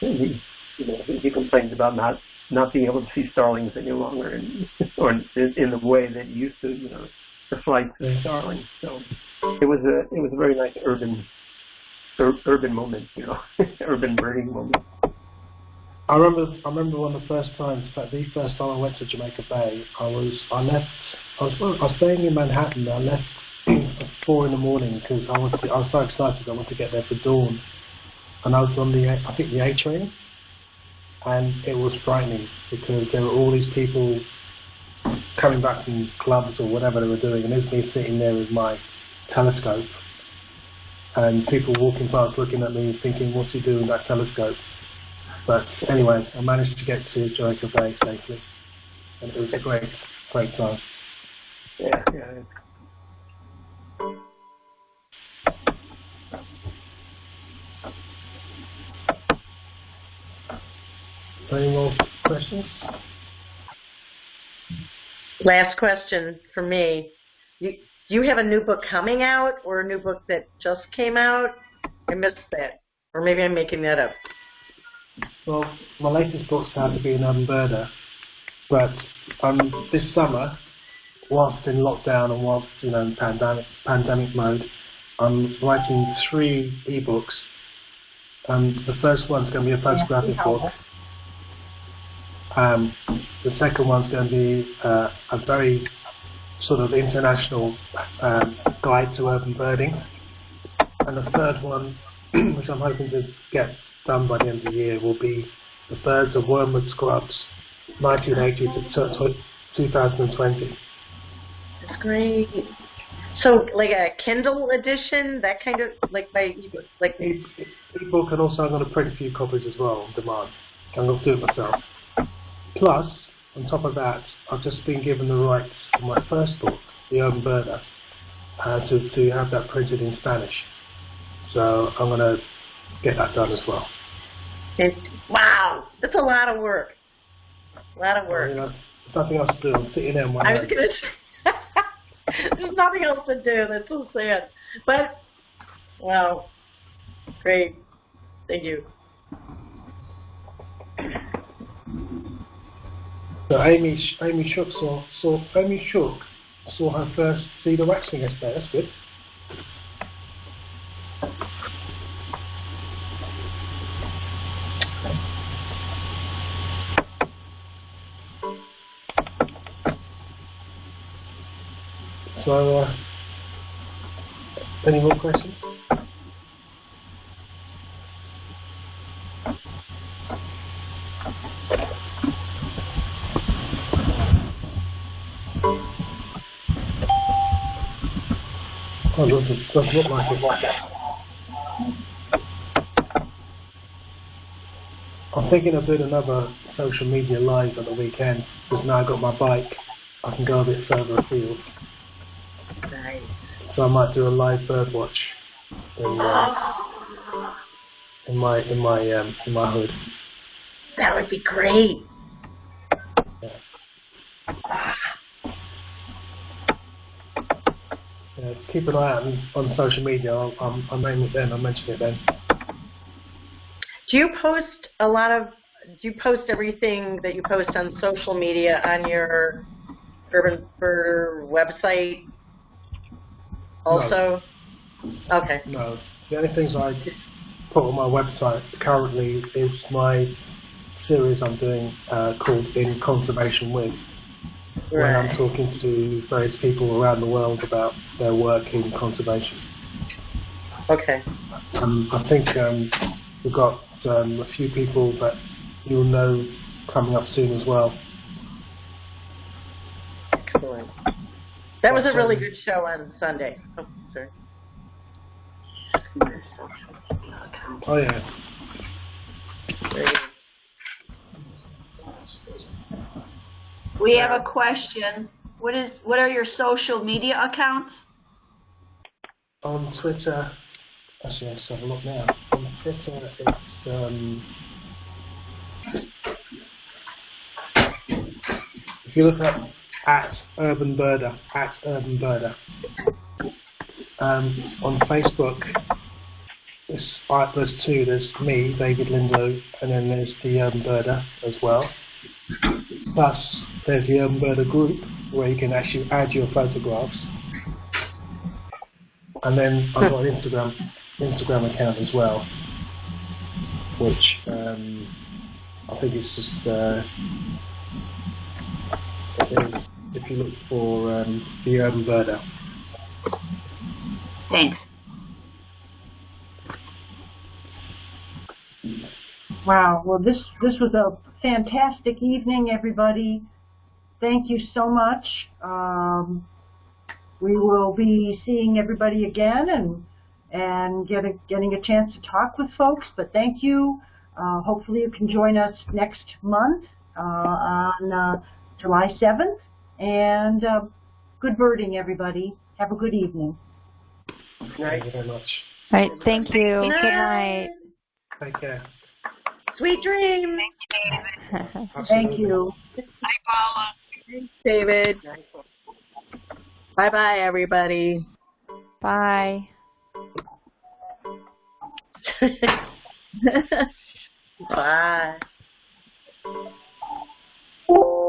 He, you know, he complains about not not being able to see starlings any longer, in, or in, in the way that used to, you know, the flights of starlings. So it was a it was a very nice urban ur- urban moment, you know, urban birding moment. I remember, I remember one of the first times, in fact, the first time I went to Jamaica Bay, I was, I left, I was, I was staying in Manhattan. I left four in the morning because I was, I was so excited. I wanted to get there for dawn, and I was on the, I think the A train, and it was frightening because there were all these people coming back from clubs or whatever they were doing, and there's me sitting there with my telescope and people walking past looking at me thinking, what's he doing with that telescope? But anyway, I managed to get to Jamaica Bay safely, and it was a great, great time. Yeah, yeah. Any more questions? Last question for me. You, do you have a new book coming out or a new book that just came out? I missed that. Or maybe I'm making that up. Well, my latest book's How to Be an Urban but um, this summer, whilst in lockdown and whilst you know in pandemic pandemic mode, I'm writing three ebooks. Um, the first one's going to be a photographic book. Um, the second one's going to be uh, a very sort of international um, guide to urban birding. And the third one, which I'm hoping to get done by the end of the year, will be the birds of Wormwood Scrubs, 1980 to 2020. That's great. So, like a Kindle edition, that kind of like by like ebook, and also I'm going to print a few copies as well on demand. I'm going to do it myself. Plus, on top of that, I've just been given the rights to my first book, The Urban Birder, uh, to, to have that printed in Spanish. So I'm going to get that done as well. It, wow, that's a lot of work. A lot of work. Know, there's nothing else to do. I'm sitting there. I was going to There's nothing else to do. That's so sad. But, wow, great. Thank you. So Amy, Amy Shook saw, saw Amy Shook saw her first cedar waxwing yesterday. That's good. So, uh, any more questions? Oh, doesn't, doesn't look like it. I'm thinking of doing another social media live at the weekend because now I've got my bike. I can go a bit further afield. Nice. So I might do a live bird watch in, uh, in my in my um, in my hood. That would be great. Yeah. Uh, keep an eye out on, on social media. I'll, I'll, I'll name it then. I'll mention it then. Do you post a lot of? Do you post everything that you post on social media on your Urban Bird website? Also. No. Okay. No, the only things I put on my website currently is my series I'm doing uh, called In Conservation With, where I'm talking to various people around the world about their work in conservation. Okay. Um, I think um, we've got um, a few people that you'll know coming up soon as well. Excellent. That was a really good show on Sunday. Oh, sorry. Oh yeah. We have a question. What is what are your social media accounts? On Twitter, actually let's have a look now. On Twitter it's um, if you look up at Urban Birder, at Urban Birder. Um, on Facebook, there's, uh, there's two. There's me, David Lindo, and then there's the Urban Birder as well. Plus, there's the Urban Birder group where you can actually add your photographs. And then I've got an Instagram Instagram account as well, which um, I think it's just uh, is- if you look for um, the Urban Birder. Thanks. Wow. Well, this this was a fantastic evening, everybody. Thank you so much. Um, we will be seeing everybody again and and get a, getting a chance to talk with folks. But thank you. Uh, hopefully, you can join us next month uh, on uh, July 7th. And uh, good birding, everybody. Have a good evening. Thank you very much. All right, thank you. Good Good night. Take care. Sweet dreams. Thank Absolutely. you. Thanks, David. Bye bye, everybody. Bye. Bye.